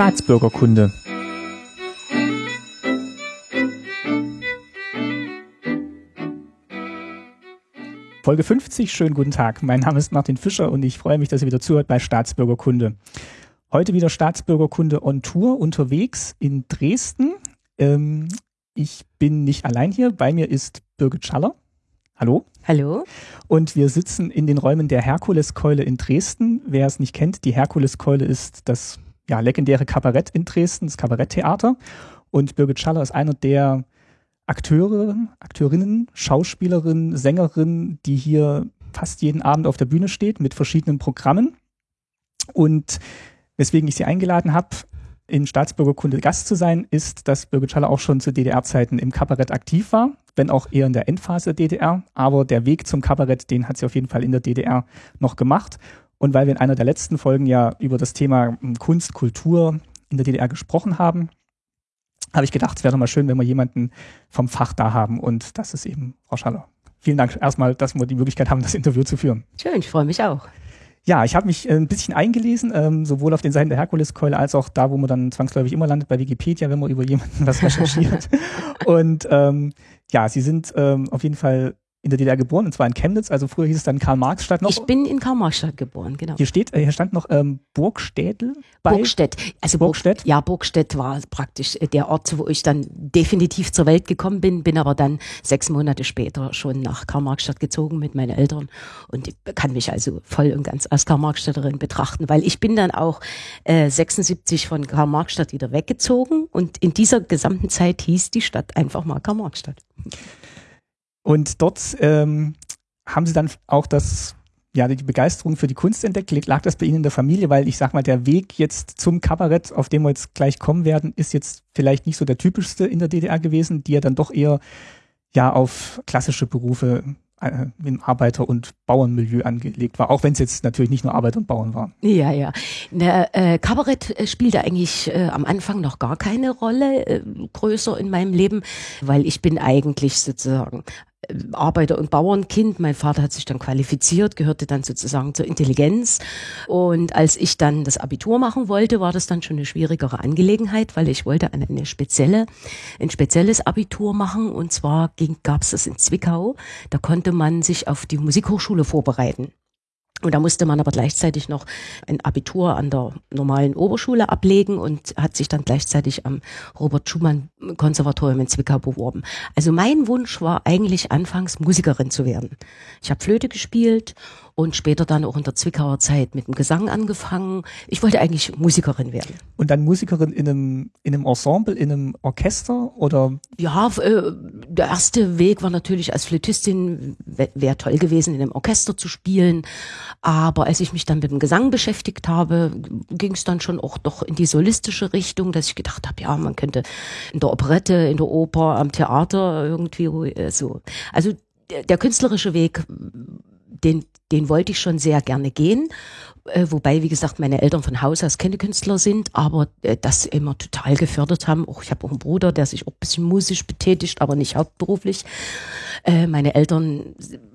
Staatsbürgerkunde. Folge 50, schönen guten Tag. Mein Name ist Martin Fischer und ich freue mich, dass ihr wieder zuhört bei Staatsbürgerkunde. Heute wieder Staatsbürgerkunde on Tour unterwegs in Dresden. Ähm, ich bin nicht allein hier. Bei mir ist Birgit Schaller. Hallo. Hallo. Und wir sitzen in den Räumen der Herkuleskeule in Dresden. Wer es nicht kennt, die Herkuleskeule ist das ja, legendäre Kabarett in Dresden, das Kabaretttheater. Und Birgit Schaller ist einer der Akteure, Akteurinnen, Schauspielerinnen, Sängerinnen, die hier fast jeden Abend auf der Bühne steht mit verschiedenen Programmen. Und weswegen ich sie eingeladen habe, in Staatsbürgerkunde Gast zu sein, ist, dass Birgit Schaller auch schon zu DDR-Zeiten im Kabarett aktiv war, wenn auch eher in der Endphase der DDR. Aber der Weg zum Kabarett, den hat sie auf jeden Fall in der DDR noch gemacht. Und weil wir in einer der letzten Folgen ja über das Thema hm, Kunst, Kultur in der DDR gesprochen haben, habe ich gedacht, es wäre doch mal schön, wenn wir jemanden vom Fach da haben. Und das ist eben Frau Schaller. Vielen Dank erstmal, dass wir die Möglichkeit haben, das Interview zu führen. Schön, ich freue mich auch. Ja, ich habe mich äh, ein bisschen eingelesen, ähm, sowohl auf den Seiten der Herkuleskeule als auch da, wo man dann zwangsläufig immer landet, bei Wikipedia, wenn man über jemanden was recherchiert. und ähm, ja, Sie sind ähm, auf jeden Fall in der DDR geboren, und zwar in Chemnitz, also früher hieß es dann Karl-Marx-Stadt noch. Ich bin in Karl-Marx-Stadt geboren, genau. Hier steht, hier stand noch ähm, Burgstädel bei. Burgstedt. Also Burgstedt? ja, Burgstedt war praktisch äh, der Ort, wo ich dann definitiv zur Welt gekommen bin, bin aber dann sechs Monate später schon nach Karl-Marx-Stadt gezogen mit meinen Eltern und kann mich also voll und ganz als Karl-Marx-Städterin betrachten, weil ich bin dann auch äh, 76 von Karl-Marx-Stadt wieder weggezogen und in dieser gesamten Zeit hieß die Stadt einfach mal Karl-Marx-Stadt. Und dort ähm, haben sie dann auch das, ja, die Begeisterung für die Kunst entdeckt. Lag das bei Ihnen in der Familie? Weil ich sag mal, der Weg jetzt zum Kabarett, auf dem wir jetzt gleich kommen werden, ist jetzt vielleicht nicht so der typischste in der DDR gewesen, die ja dann doch eher ja auf klassische Berufe äh, im Arbeiter- und Bauernmilieu angelegt war, auch wenn es jetzt natürlich nicht nur Arbeiter und Bauern waren. Ja, ja. Der, äh, Kabarett äh, spielte eigentlich äh, am Anfang noch gar keine Rolle äh, größer in meinem Leben, weil ich bin eigentlich sozusagen Arbeiter- und Bauernkind. Mein Vater hat sich dann qualifiziert, gehörte dann sozusagen zur Intelligenz. Und als ich dann das Abitur machen wollte, war das dann schon eine schwierigere Angelegenheit, weil ich wollte eine, eine spezielle, ein spezielles Abitur machen. Und zwar gab es das in Zwickau. Da konnte man sich auf die Musikhochschule vorbereiten. Und da musste man aber gleichzeitig noch ein Abitur an der normalen Oberschule ablegen und hat sich dann gleichzeitig am Robert Schumann Konservatorium in Zwickau beworben. Also mein Wunsch war eigentlich anfangs Musikerin zu werden. Ich habe Flöte gespielt und später dann auch in der Zwickauer Zeit mit dem Gesang angefangen. Ich wollte eigentlich Musikerin werden. Und dann Musikerin in einem, in einem Ensemble, in einem Orchester oder? Ja, äh, der erste Weg war natürlich als Flötistin, wäre toll gewesen, in einem Orchester zu spielen. Aber als ich mich dann mit dem Gesang beschäftigt habe, ging es dann schon auch doch in die solistische Richtung, dass ich gedacht habe, ja, man könnte in der Operette, in der Oper, am Theater irgendwie äh, so. Also der, der künstlerische Weg den, den wollte ich schon sehr gerne gehen. Äh, wobei, wie gesagt, meine Eltern von Haus aus keine Künstler sind, aber äh, das immer total gefördert haben. Auch ich habe auch einen Bruder, der sich auch ein bisschen musisch betätigt, aber nicht hauptberuflich. Äh, meine Eltern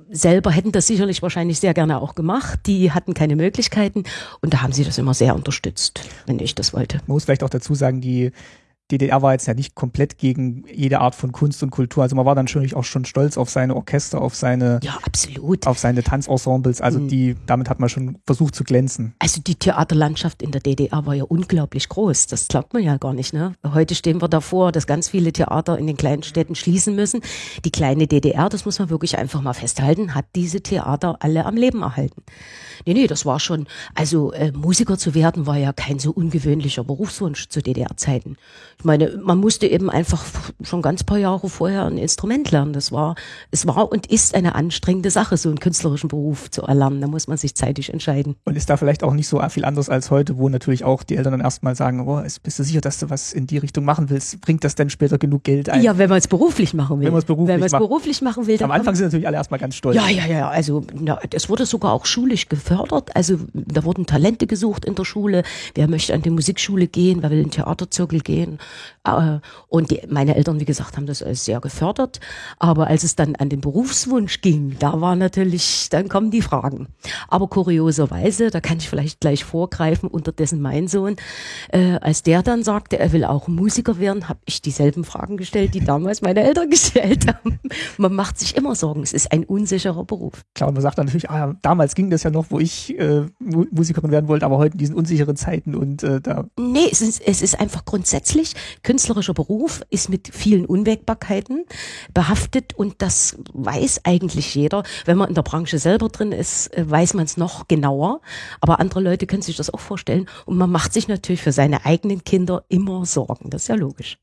selber hätten das sicherlich wahrscheinlich sehr gerne auch gemacht. Die hatten keine Möglichkeiten und da haben sie das immer sehr unterstützt, wenn ich das wollte. Man muss vielleicht auch dazu sagen, die DDR war jetzt ja nicht komplett gegen jede Art von Kunst und Kultur. Also man war dann natürlich auch schon stolz auf seine Orchester, auf seine, ja, absolut. auf seine Tanzensembles. Also mhm. die, damit hat man schon versucht zu glänzen. Also die Theaterlandschaft in der DDR war ja unglaublich groß. Das glaubt man ja gar nicht, ne? Heute stehen wir davor, dass ganz viele Theater in den kleinen Städten schließen müssen. Die kleine DDR, das muss man wirklich einfach mal festhalten, hat diese Theater alle am Leben erhalten. Nee, nee, das war schon, also äh, Musiker zu werden war ja kein so ungewöhnlicher Berufswunsch zu DDR-Zeiten. Ich meine, man musste eben einfach schon ganz paar Jahre vorher ein Instrument lernen. Das war, es war und ist eine anstrengende Sache, so einen künstlerischen Beruf zu erlernen. Da muss man sich zeitig entscheiden. Und ist da vielleicht auch nicht so viel anders als heute, wo natürlich auch die Eltern dann erstmal sagen, oh, bist du sicher, dass du was in die Richtung machen willst? Bringt das denn später genug Geld ein? Ja, wenn man es beruflich machen will. Wenn man es beruflich, wenn beruflich machen will. Am Anfang sind natürlich alle erstmal ganz stolz. Ja, ja, ja. Also, na, es wurde sogar auch schulisch gefördert. Also, da wurden Talente gesucht in der Schule. Wer möchte an die Musikschule gehen? Wer will in den Theaterzirkel gehen? Äh, und die, meine Eltern, wie gesagt, haben das alles sehr gefördert. Aber als es dann an den Berufswunsch ging, da war natürlich, dann kommen die Fragen. Aber kurioserweise, da kann ich vielleicht gleich vorgreifen, unterdessen mein Sohn, äh, als der dann sagte, er will auch Musiker werden, habe ich dieselben Fragen gestellt, die damals meine Eltern gestellt haben. Man macht sich immer Sorgen, es ist ein unsicherer Beruf. Klar, und man sagt dann natürlich, ah, damals ging das ja noch, wo ich äh, Musikerin werden wollte, aber heute in diesen unsicheren Zeiten und äh, da. Nee, es ist, es ist einfach grundsätzlich, künstlerischer Beruf ist mit vielen Unwägbarkeiten behaftet und das weiß eigentlich jeder. Wenn man in der Branche selber drin ist, äh, weiß man es noch genauer. Aber andere Leute können sich das auch vorstellen. Und man macht sich natürlich für seine eigenen Kinder immer Sorgen. Das ist ja logisch.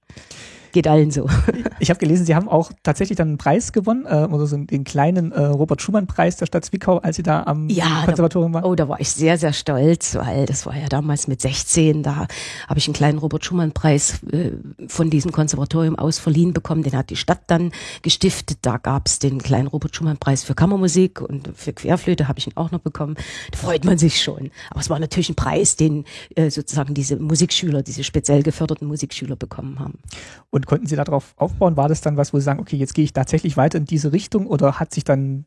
Geht allen so. Ich habe gelesen, Sie haben auch tatsächlich dann einen Preis gewonnen, äh, oder so den kleinen äh, Robert-Schumann-Preis der Stadt Zwickau, als Sie da am ja, Konservatorium waren. Oh, da war ich sehr, sehr stolz, weil das war ja damals mit 16, da habe ich einen kleinen Robert-Schumann-Preis äh, von diesem Konservatorium aus verliehen bekommen. Den hat die Stadt dann gestiftet. Da gab es den kleinen Robert-Schumann-Preis für Kammermusik und für Querflöte habe ich ihn auch noch bekommen. Da freut man sich schon. Aber es war natürlich ein Preis, den äh, sozusagen diese Musikschüler, diese speziell geförderten Musikschüler bekommen haben. Und und konnten Sie darauf aufbauen? War das dann was, wo Sie sagen, okay, jetzt gehe ich tatsächlich weiter in diese Richtung oder hat sich dann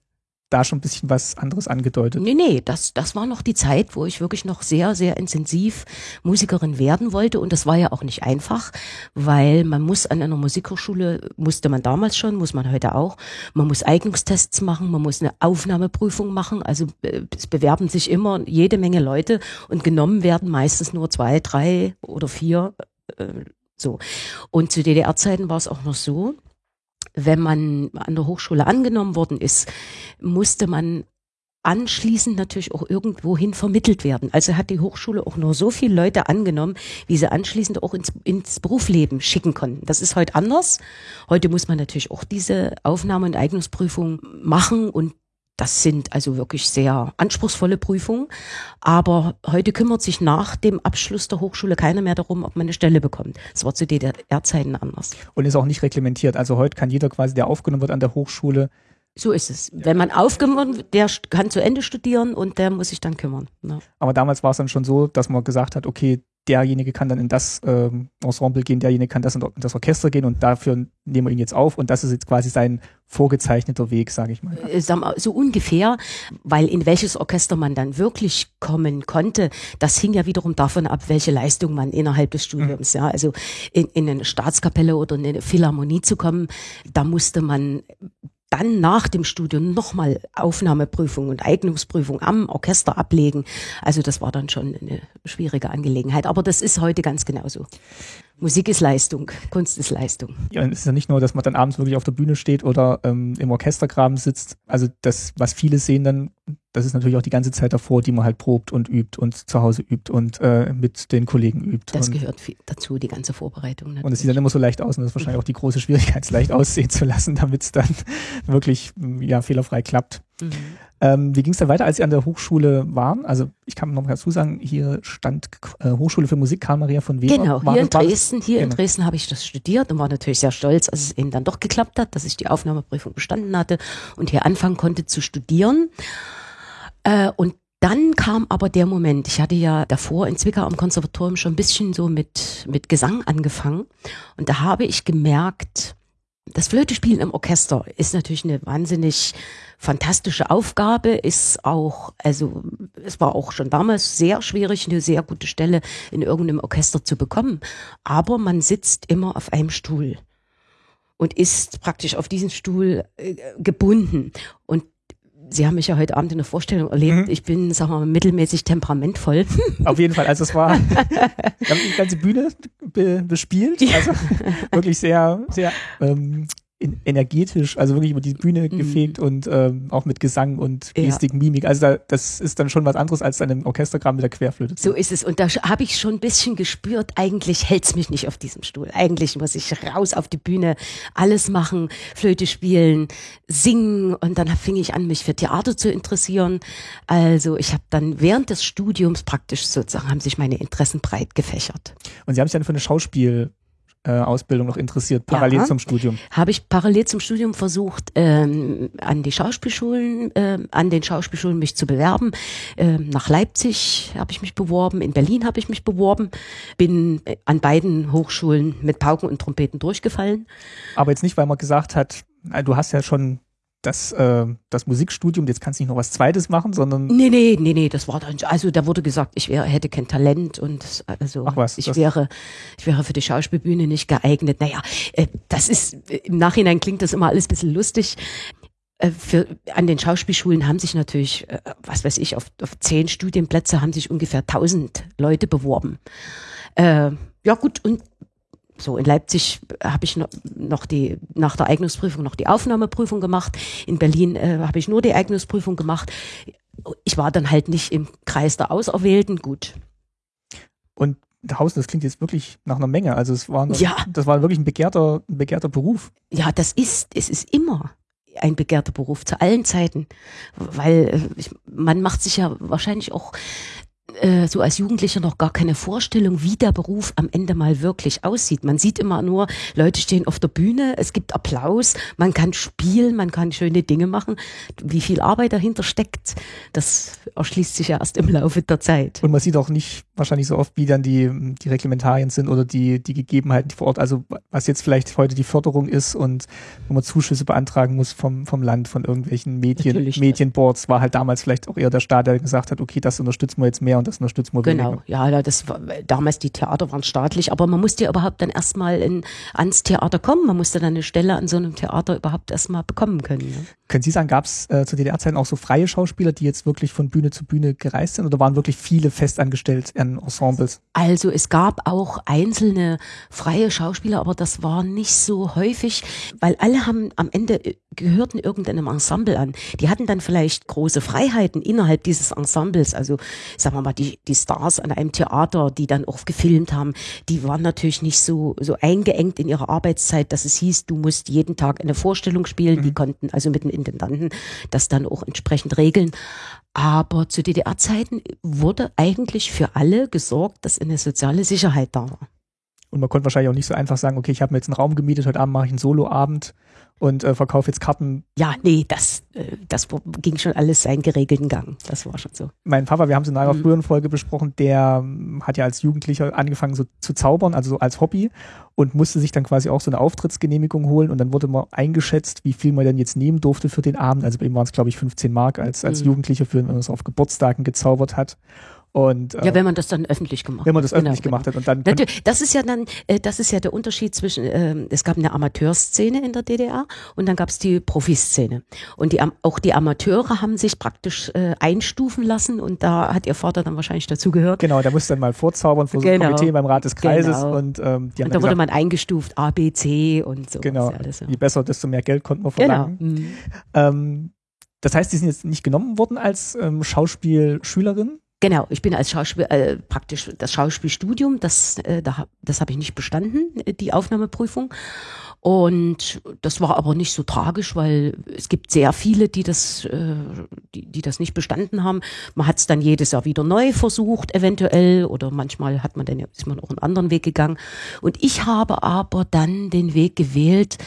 da schon ein bisschen was anderes angedeutet? Nee, nee, das, das war noch die Zeit, wo ich wirklich noch sehr, sehr intensiv Musikerin werden wollte. Und das war ja auch nicht einfach, weil man muss an einer Musikhochschule, musste man damals schon, muss man heute auch, man muss Eignungstests machen, man muss eine Aufnahmeprüfung machen. Also äh, es bewerben sich immer jede Menge Leute und genommen werden meistens nur zwei, drei oder vier äh, so. Und zu DDR-Zeiten war es auch noch so, wenn man an der Hochschule angenommen worden ist, musste man anschließend natürlich auch irgendwohin vermittelt werden. Also hat die Hochschule auch nur so viele Leute angenommen, wie sie anschließend auch ins, ins Berufsleben schicken konnten. Das ist heute anders. Heute muss man natürlich auch diese Aufnahme- und Eignungsprüfung machen und das sind also wirklich sehr anspruchsvolle Prüfungen. Aber heute kümmert sich nach dem Abschluss der Hochschule keiner mehr darum, ob man eine Stelle bekommt. Das war zu DDR-Zeiten anders. Und ist auch nicht reglementiert. Also heute kann jeder quasi, der aufgenommen wird an der Hochschule, so ist es. Wenn man aufgenommen wird, der kann zu Ende studieren und der muss sich dann kümmern. Ja. Aber damals war es dann schon so, dass man gesagt hat, okay, derjenige kann dann in das ähm, Ensemble gehen, derjenige kann das in das Orchester gehen und dafür nehmen wir ihn jetzt auf und das ist jetzt quasi sein vorgezeichneter Weg, sage ich mal. Äh, so ungefähr, weil in welches Orchester man dann wirklich kommen konnte, das hing ja wiederum davon ab, welche Leistung man innerhalb des Studiums, mhm. ja, also in, in eine Staatskapelle oder in eine Philharmonie zu kommen, da musste man dann nach dem Studium nochmal Aufnahmeprüfung und Eignungsprüfung am Orchester ablegen. Also das war dann schon eine schwierige Angelegenheit. Aber das ist heute ganz genauso. Musik ist Leistung, Kunst ist Leistung. Ja, es ist ja nicht nur, dass man dann abends wirklich auf der Bühne steht oder ähm, im Orchestergraben sitzt. Also das, was viele sehen dann, das ist natürlich auch die ganze Zeit davor, die man halt probt und übt und zu Hause übt und äh, mit den Kollegen übt. Das gehört dazu, die ganze Vorbereitung. Natürlich. Und es sieht dann immer so leicht aus und das ist wahrscheinlich auch die große Schwierigkeit, es leicht aussehen zu lassen, damit es dann wirklich ja, fehlerfrei klappt. Mhm. Ähm, wie ging es dann weiter, als Sie an der Hochschule waren? Also ich kann noch mal dazu sagen, hier stand äh, Hochschule für Musik Karl Maria von Weber. Genau, hier in Dresden, hier genau. in Dresden habe ich das studiert und war natürlich sehr stolz, als es eben dann doch geklappt hat, dass ich die Aufnahmeprüfung bestanden hatte und hier anfangen konnte zu studieren. Äh, und dann kam aber der Moment, ich hatte ja davor in Zwickau am Konservatorium schon ein bisschen so mit, mit Gesang angefangen und da habe ich gemerkt, das Flötespielen im Orchester ist natürlich eine wahnsinnig fantastische Aufgabe, ist auch, also es war auch schon damals sehr schwierig, eine sehr gute Stelle in irgendeinem Orchester zu bekommen. Aber man sitzt immer auf einem Stuhl und ist praktisch auf diesen Stuhl äh, gebunden. Und Sie haben mich ja heute Abend in der Vorstellung erlebt. Mhm. Ich bin, sagen wir mal, mittelmäßig temperamentvoll. Auf jeden Fall. Also es war, wir haben die ganze Bühne be bespielt. Also wirklich sehr, sehr ähm, energetisch, also wirklich über die Bühne mhm. gefegt und ähm, auch mit Gesang und Gestik, ja. Mimik. Also da, das ist dann schon was anderes als dann im Orchestergramm mit der Querflöte. So ist es. Und da habe ich schon ein bisschen gespürt, eigentlich hält's mich nicht auf diesem Stuhl. Eigentlich muss ich raus auf die Bühne, alles machen, Flöte spielen, singen. Und dann fing ich an, mich für Theater zu interessieren. Also ich habe dann während des Studiums praktisch sozusagen, haben sich meine Interessen breit gefächert. Und Sie haben sich dann für eine Schauspiel Ausbildung noch interessiert, parallel ja, zum Studium? Habe ich parallel zum Studium versucht, ähm, an die Schauspielschulen, ähm, an den Schauspielschulen mich zu bewerben. Ähm, nach Leipzig habe ich mich beworben, in Berlin habe ich mich beworben, bin an beiden Hochschulen mit Pauken und Trompeten durchgefallen. Aber jetzt nicht, weil man gesagt hat, du hast ja schon das, äh, das Musikstudium, jetzt kannst du nicht noch was Zweites machen, sondern. Nee, nee, nee, nee, das war dann, also da wurde gesagt, ich wäre, hätte kein Talent und also Ach was, ich wäre, ich wäre für die Schauspielbühne nicht geeignet. Naja, äh, das ist, im Nachhinein klingt das immer alles ein bisschen lustig. Äh, für, an den Schauspielschulen haben sich natürlich, äh, was weiß ich, auf, auf zehn Studienplätze haben sich ungefähr tausend Leute beworben. Äh, ja gut, und so, in Leipzig habe ich noch die, nach der Eignungsprüfung noch die Aufnahmeprüfung gemacht. In Berlin äh, habe ich nur die Eignungsprüfung gemacht. Ich war dann halt nicht im Kreis der Auserwählten. Gut. Und Hausen, das klingt jetzt wirklich nach einer Menge. Also es war, ja. das war wirklich ein begehrter, ein begehrter Beruf. Ja, das ist, es ist immer ein begehrter Beruf zu allen Zeiten, weil äh, ich, man macht sich ja wahrscheinlich auch äh, so als Jugendlicher noch gar keine Vorstellung, wie der Beruf am Ende mal wirklich aussieht. Man sieht immer nur, Leute stehen auf der Bühne, es gibt Applaus, man kann spielen, man kann schöne Dinge machen. Wie viel Arbeit dahinter steckt, das erschließt sich ja erst im Laufe der Zeit. Und man sieht auch nicht wahrscheinlich so oft, wie dann die, die Reglementarien sind oder die, die Gegebenheiten vor Ort. Also was jetzt vielleicht heute die Förderung ist und wo man Zuschüsse beantragen muss vom, vom Land, von irgendwelchen Medien, Medienboards, war halt damals vielleicht auch eher der Staat, der gesagt hat, okay, das unterstützen wir jetzt mehr und das unterstützen wir Genau, weniger. ja, das war, damals die Theater waren staatlich, aber man musste ja überhaupt dann erstmal in, ans Theater kommen. Man musste dann eine Stelle an so einem Theater überhaupt erstmal bekommen können. Ne? Können Sie sagen, gab es äh, zu DDR-Zeiten auch so freie Schauspieler, die jetzt wirklich von Bühne zu Bühne gereist sind oder waren wirklich viele festangestellt an Ensembles? Also es gab auch einzelne freie Schauspieler, aber das war nicht so häufig, weil alle haben am Ende gehörten irgendeinem Ensemble an. Die hatten dann vielleicht große Freiheiten innerhalb dieses Ensembles. Also sagen wir mal, die, die Stars an einem Theater, die dann auch gefilmt haben, die waren natürlich nicht so, so eingeengt in ihrer Arbeitszeit, dass es hieß, du musst jeden Tag eine Vorstellung spielen. Mhm. Die konnten also mit den Intendanten das dann auch entsprechend regeln. Aber zu DDR-Zeiten wurde eigentlich für alle gesorgt, dass eine soziale Sicherheit da war. Und man konnte wahrscheinlich auch nicht so einfach sagen, okay, ich habe mir jetzt einen Raum gemietet, heute Abend mache ich einen Soloabend und äh, verkaufe jetzt Karten. Ja, nee, das, äh, das ging schon alles seinen geregelten Gang. Das war schon so. Mein Papa, wir haben es in einer mhm. früheren Folge besprochen, der ähm, hat ja als Jugendlicher angefangen so zu zaubern, also so als Hobby und musste sich dann quasi auch so eine Auftrittsgenehmigung holen und dann wurde mal eingeschätzt, wie viel man denn jetzt nehmen durfte für den Abend. Also bei ihm waren es, glaube ich, 15 Mark als, als mhm. Jugendlicher, für, wenn man es auf Geburtstagen gezaubert hat. Und, äh, ja, wenn man das dann öffentlich gemacht hat. Wenn man das genau, öffentlich genau. gemacht hat und dann. Das ist ja dann, äh, das ist ja der Unterschied zwischen, äh, es gab eine Amateurszene in der DDR und dann gab es die Profiszene. Und die, auch die Amateure haben sich praktisch äh, einstufen lassen und da hat ihr Vater dann wahrscheinlich dazu gehört. Genau, der musste dann mal vorzaubern vor so einem genau. Komitee beim Rat des Kreises genau. und ähm, die haben und da wurde man eingestuft, A, B, C und so. Genau. Alles, ja. Je besser, desto mehr Geld konnte man verlangen. Genau. Mhm. Ähm, das heißt, die sind jetzt nicht genommen worden als ähm, Schauspielschülerin? Genau, ich bin als Schauspiel äh, praktisch das Schauspielstudium, das äh, da, das habe ich nicht bestanden, äh, die Aufnahmeprüfung. Und das war aber nicht so tragisch, weil es gibt sehr viele, die das, äh, die, die das nicht bestanden haben. Man hat es dann jedes Jahr wieder neu versucht, eventuell, oder manchmal hat man dann ist man auch einen anderen Weg gegangen. Und ich habe aber dann den Weg gewählt,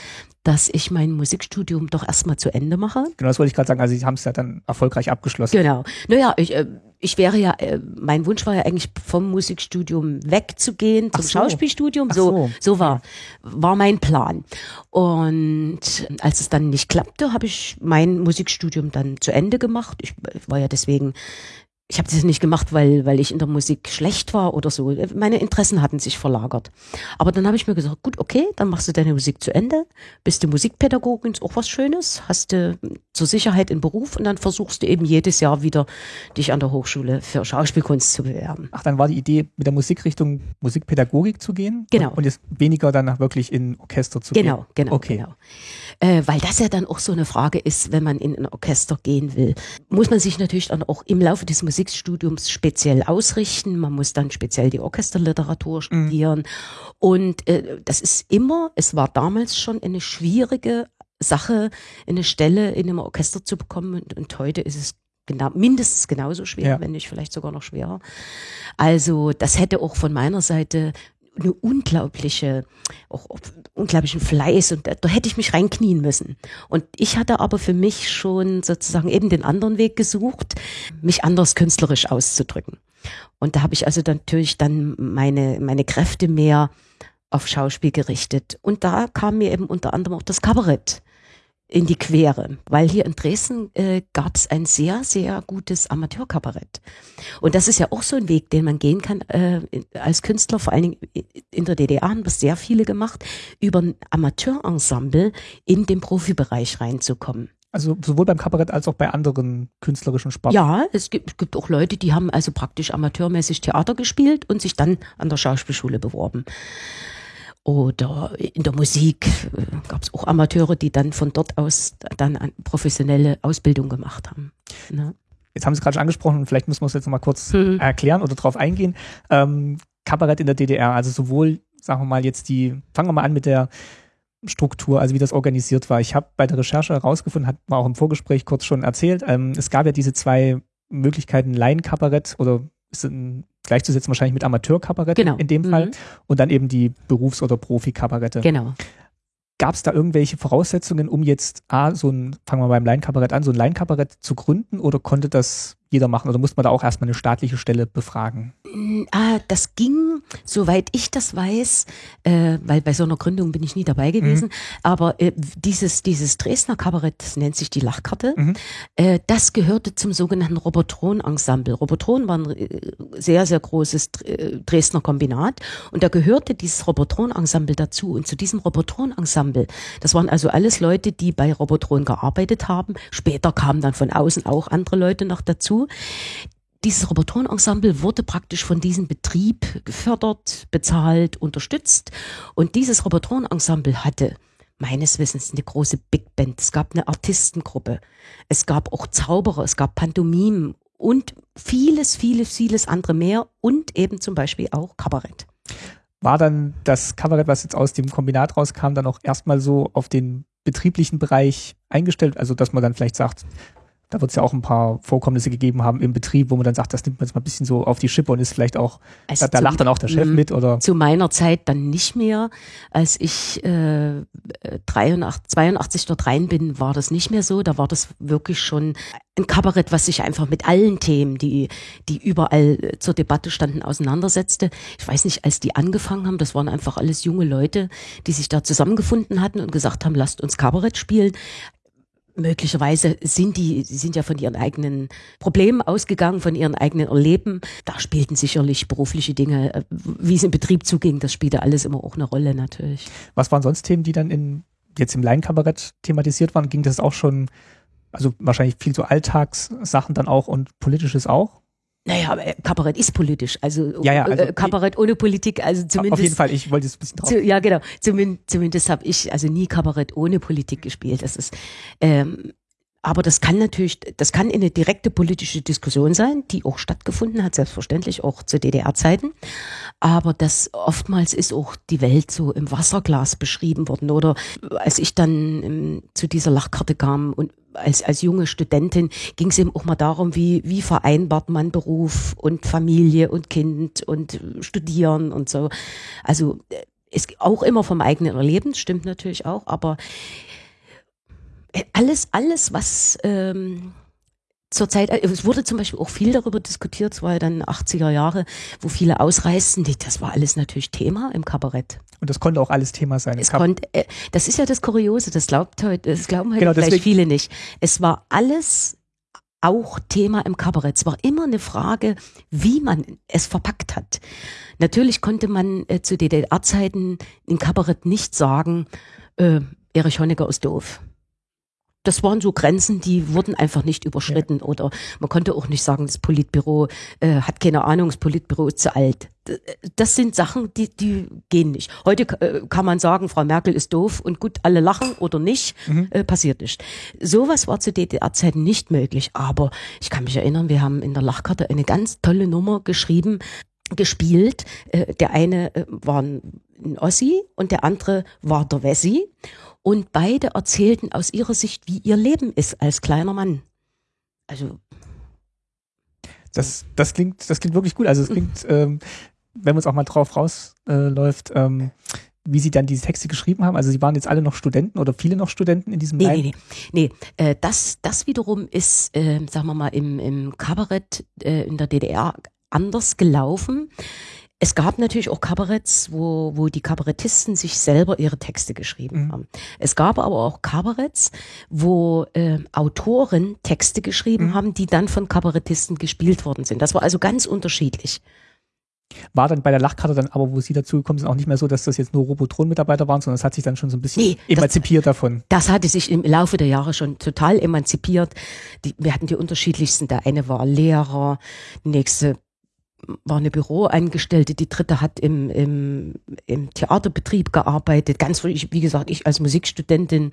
dass ich mein Musikstudium doch erstmal zu Ende mache. Genau, das wollte ich gerade sagen. Also Sie haben es ja dann erfolgreich abgeschlossen. Genau. Naja, ich, äh, ich wäre ja, äh, mein Wunsch war ja eigentlich vom Musikstudium wegzugehen zum so. Schauspielstudium. So, so, so war, war mein Plan. Und als es dann nicht klappte, habe ich mein Musikstudium dann zu Ende gemacht. Ich war ja deswegen ich habe das nicht gemacht, weil, weil ich in der Musik schlecht war oder so. Meine Interessen hatten sich verlagert. Aber dann habe ich mir gesagt, gut, okay, dann machst du deine Musik zu Ende, bist du Musikpädagogin, ist auch was Schönes, hast du zur Sicherheit in Beruf und dann versuchst du eben jedes Jahr wieder dich an der Hochschule für Schauspielkunst zu bewerben. Ach, dann war die Idee, mit der Musikrichtung Musikpädagogik zu gehen? Genau. Und, jetzt weniger dann wirklich in Orchester zu genau, gehen? Genau, okay. genau. Äh, weil das ja dann auch so eine Frage ist, wenn man in ein Orchester gehen will. Muss man sich natürlich dann auch im Laufe des Musik Musikstudiums speziell ausrichten. Man muss dann speziell die Orchesterliteratur mhm. studieren. Mhm. Und äh, das ist immer, es war damals schon eine schwierige Sache, eine Stelle in einem Orchester zu bekommen. Und, und heute ist es genau, mindestens genauso schwer, ja. wenn nicht vielleicht sogar noch schwerer. Also das hätte auch von meiner Seite eine unglaubliche, auch, unglaublichen Fleiß und da, da hätte ich mich reinknien müssen. Und ich hatte aber für mich schon sozusagen eben den anderen Weg gesucht, mich anders künstlerisch auszudrücken. Und da habe ich also dann natürlich dann meine, meine Kräfte mehr auf Schauspiel gerichtet. Und da kam mir eben unter anderem auch das Kabarett in die Quere, weil hier in Dresden äh, gab es ein sehr, sehr gutes Amateurkabarett. Und das ist ja auch so ein Weg, den man gehen kann äh, als Künstler, vor allen Dingen in der DDR haben das sehr viele gemacht, über ein Amateurensemble in den Profibereich reinzukommen. Also sowohl beim Kabarett als auch bei anderen künstlerischen Sparten. Ja, es gibt, es gibt auch Leute, die haben also praktisch amateurmäßig Theater gespielt und sich dann an der Schauspielschule beworben. Oder in der Musik gab es auch Amateure, die dann von dort aus dann professionelle Ausbildung gemacht haben. Ne? Jetzt haben Sie gerade schon angesprochen, vielleicht müssen wir es jetzt nochmal kurz mhm. erklären oder darauf eingehen. Ähm, Kabarett in der DDR, also sowohl, sagen wir mal, jetzt die, fangen wir mal an mit der Struktur, also wie das organisiert war. Ich habe bei der Recherche herausgefunden, hat man auch im Vorgespräch kurz schon erzählt, ähm, es gab ja diese zwei Möglichkeiten, Laienkabarett oder ein gleichzusetzen wahrscheinlich mit Amateurkabarett genau. in dem Fall mhm. und dann eben die Berufs- oder Profikabarette. Genau. Gab es da irgendwelche Voraussetzungen, um jetzt A, so ein, fangen wir beim Laienkabarett an, so ein Laienkabarett zu gründen oder konnte das jeder machen oder musste man da auch erstmal eine staatliche Stelle befragen? Mm, ah, das ging, soweit ich das weiß, äh, weil bei so einer Gründung bin ich nie dabei gewesen, mhm. aber äh, dieses, dieses Dresdner Kabarett, das nennt sich die Lachkarte, mhm. äh, das gehörte zum sogenannten Robotron-Ensemble. Robotron war ein äh, sehr, sehr großes äh, Dresdner Kombinat und da gehörte dieses Robotron-Ensemble dazu und zu diesem Robotron-Ensemble, das waren also alles Leute, die bei Robotron gearbeitet haben, später kamen dann von außen auch andere Leute noch dazu, dieses Roboterensemble wurde praktisch von diesem Betrieb gefördert, bezahlt, unterstützt. Und dieses Roboterensemble hatte meines Wissens eine große Big Band. Es gab eine Artistengruppe. Es gab auch Zauberer, es gab Pantomimen und vieles, vieles, vieles andere mehr und eben zum Beispiel auch Kabarett. War dann das Kabarett, was jetzt aus dem Kombinat rauskam, dann auch erstmal so auf den betrieblichen Bereich eingestellt? Also, dass man dann vielleicht sagt, da wird es ja auch ein paar Vorkommnisse gegeben haben im Betrieb, wo man dann sagt, das nimmt man jetzt mal ein bisschen so auf die Schippe und ist vielleicht auch, also da, da lacht dann auch der Chef mit oder? Zu meiner Zeit dann nicht mehr. Als ich äh, 83, 82 dort rein bin, war das nicht mehr so. Da war das wirklich schon ein Kabarett, was sich einfach mit allen Themen, die, die überall zur Debatte standen, auseinandersetzte. Ich weiß nicht, als die angefangen haben, das waren einfach alles junge Leute, die sich da zusammengefunden hatten und gesagt haben, lasst uns Kabarett spielen möglicherweise sind die, die sind ja von ihren eigenen Problemen ausgegangen, von ihren eigenen Erleben. Da spielten sicherlich berufliche Dinge, äh, wie es im Betrieb zuging, das spielte alles immer auch eine Rolle natürlich. Was waren sonst Themen, die dann in, jetzt im Laienkabarett thematisiert waren? Ging das auch schon, also wahrscheinlich viel so Alltagssachen dann auch und politisches auch? Naja, aber Kabarett ist politisch. Also, ja, ja, also äh, Kabarett ohne Politik, also zumindest. Auf jeden Fall, ich wollte es ein bisschen drauf. Zu, ja, genau. Zumindest, zumindest habe ich also nie Kabarett ohne Politik gespielt. Das ist, ähm, aber das kann natürlich, das kann eine direkte politische Diskussion sein, die auch stattgefunden hat, selbstverständlich auch zu DDR-Zeiten. Aber das oftmals ist auch die Welt so im Wasserglas beschrieben worden. Oder als ich dann ähm, zu dieser Lachkarte kam und als, als junge Studentin ging es eben auch mal darum, wie, wie vereinbart man Beruf und Familie und Kind und Studieren und so. Also es auch immer vom eigenen Erleben, stimmt natürlich auch, aber alles, alles, was ähm, zurzeit, äh, es wurde zum Beispiel auch viel darüber diskutiert, es war ja dann 80er Jahre, wo viele ausreisten, das war alles natürlich Thema im Kabarett. Und das konnte auch alles Thema sein. Es konnte, äh, das ist ja das Kuriose, das glaubt heute, das glauben heute genau, vielleicht deswegen. viele nicht. Es war alles auch Thema im Kabarett. Es war immer eine Frage, wie man es verpackt hat. Natürlich konnte man äh, zu DDR-Zeiten im Kabarett nicht sagen, äh, Erich Honecker ist doof das waren so Grenzen, die wurden einfach nicht überschritten. Ja. Oder man konnte auch nicht sagen, das Politbüro äh, hat keine Ahnung, das Politbüro ist zu alt. Das sind Sachen, die, die gehen nicht. Heute äh, kann man sagen, Frau Merkel ist doof und gut, alle lachen oder nicht, mhm. äh, passiert nicht. Sowas war zu DDR-Zeiten nicht möglich. Aber ich kann mich erinnern, wir haben in der Lachkarte eine ganz tolle Nummer geschrieben, gespielt. Äh, der eine äh, war ein Ossi und der andere war der Wessi. Und beide erzählten aus ihrer Sicht, wie ihr Leben ist als kleiner Mann. Also. Das, das klingt, das klingt wirklich gut. Also es klingt, ähm, wenn man es auch mal drauf rausläuft, äh, ähm, wie Sie dann diese Texte geschrieben haben? Also Sie waren jetzt alle noch Studenten oder viele noch Studenten in diesem Nee, nee, nee. nee äh, das, das wiederum ist, äh, sagen wir mal, im, im Kabarett äh, in der DDR anders gelaufen. Es gab natürlich auch Kabaretts, wo, wo die Kabarettisten sich selber ihre Texte geschrieben mhm. haben. Es gab aber auch Kabaretts, wo äh, Autoren Texte geschrieben mhm. haben, die dann von Kabarettisten gespielt worden sind. Das war also ganz unterschiedlich. War dann bei der Lachkarte dann aber, wo Sie dazugekommen sind, auch nicht mehr so, dass das jetzt nur Robotron-Mitarbeiter waren, sondern es hat sich dann schon so ein bisschen nee, emanzipiert das, davon. Das hatte sich im Laufe der Jahre schon total emanzipiert. Die, wir hatten die unterschiedlichsten. Der eine war Lehrer, die nächste war eine Büroangestellte, die dritte hat im, im, im Theaterbetrieb gearbeitet, ganz, wie gesagt, ich als Musikstudentin,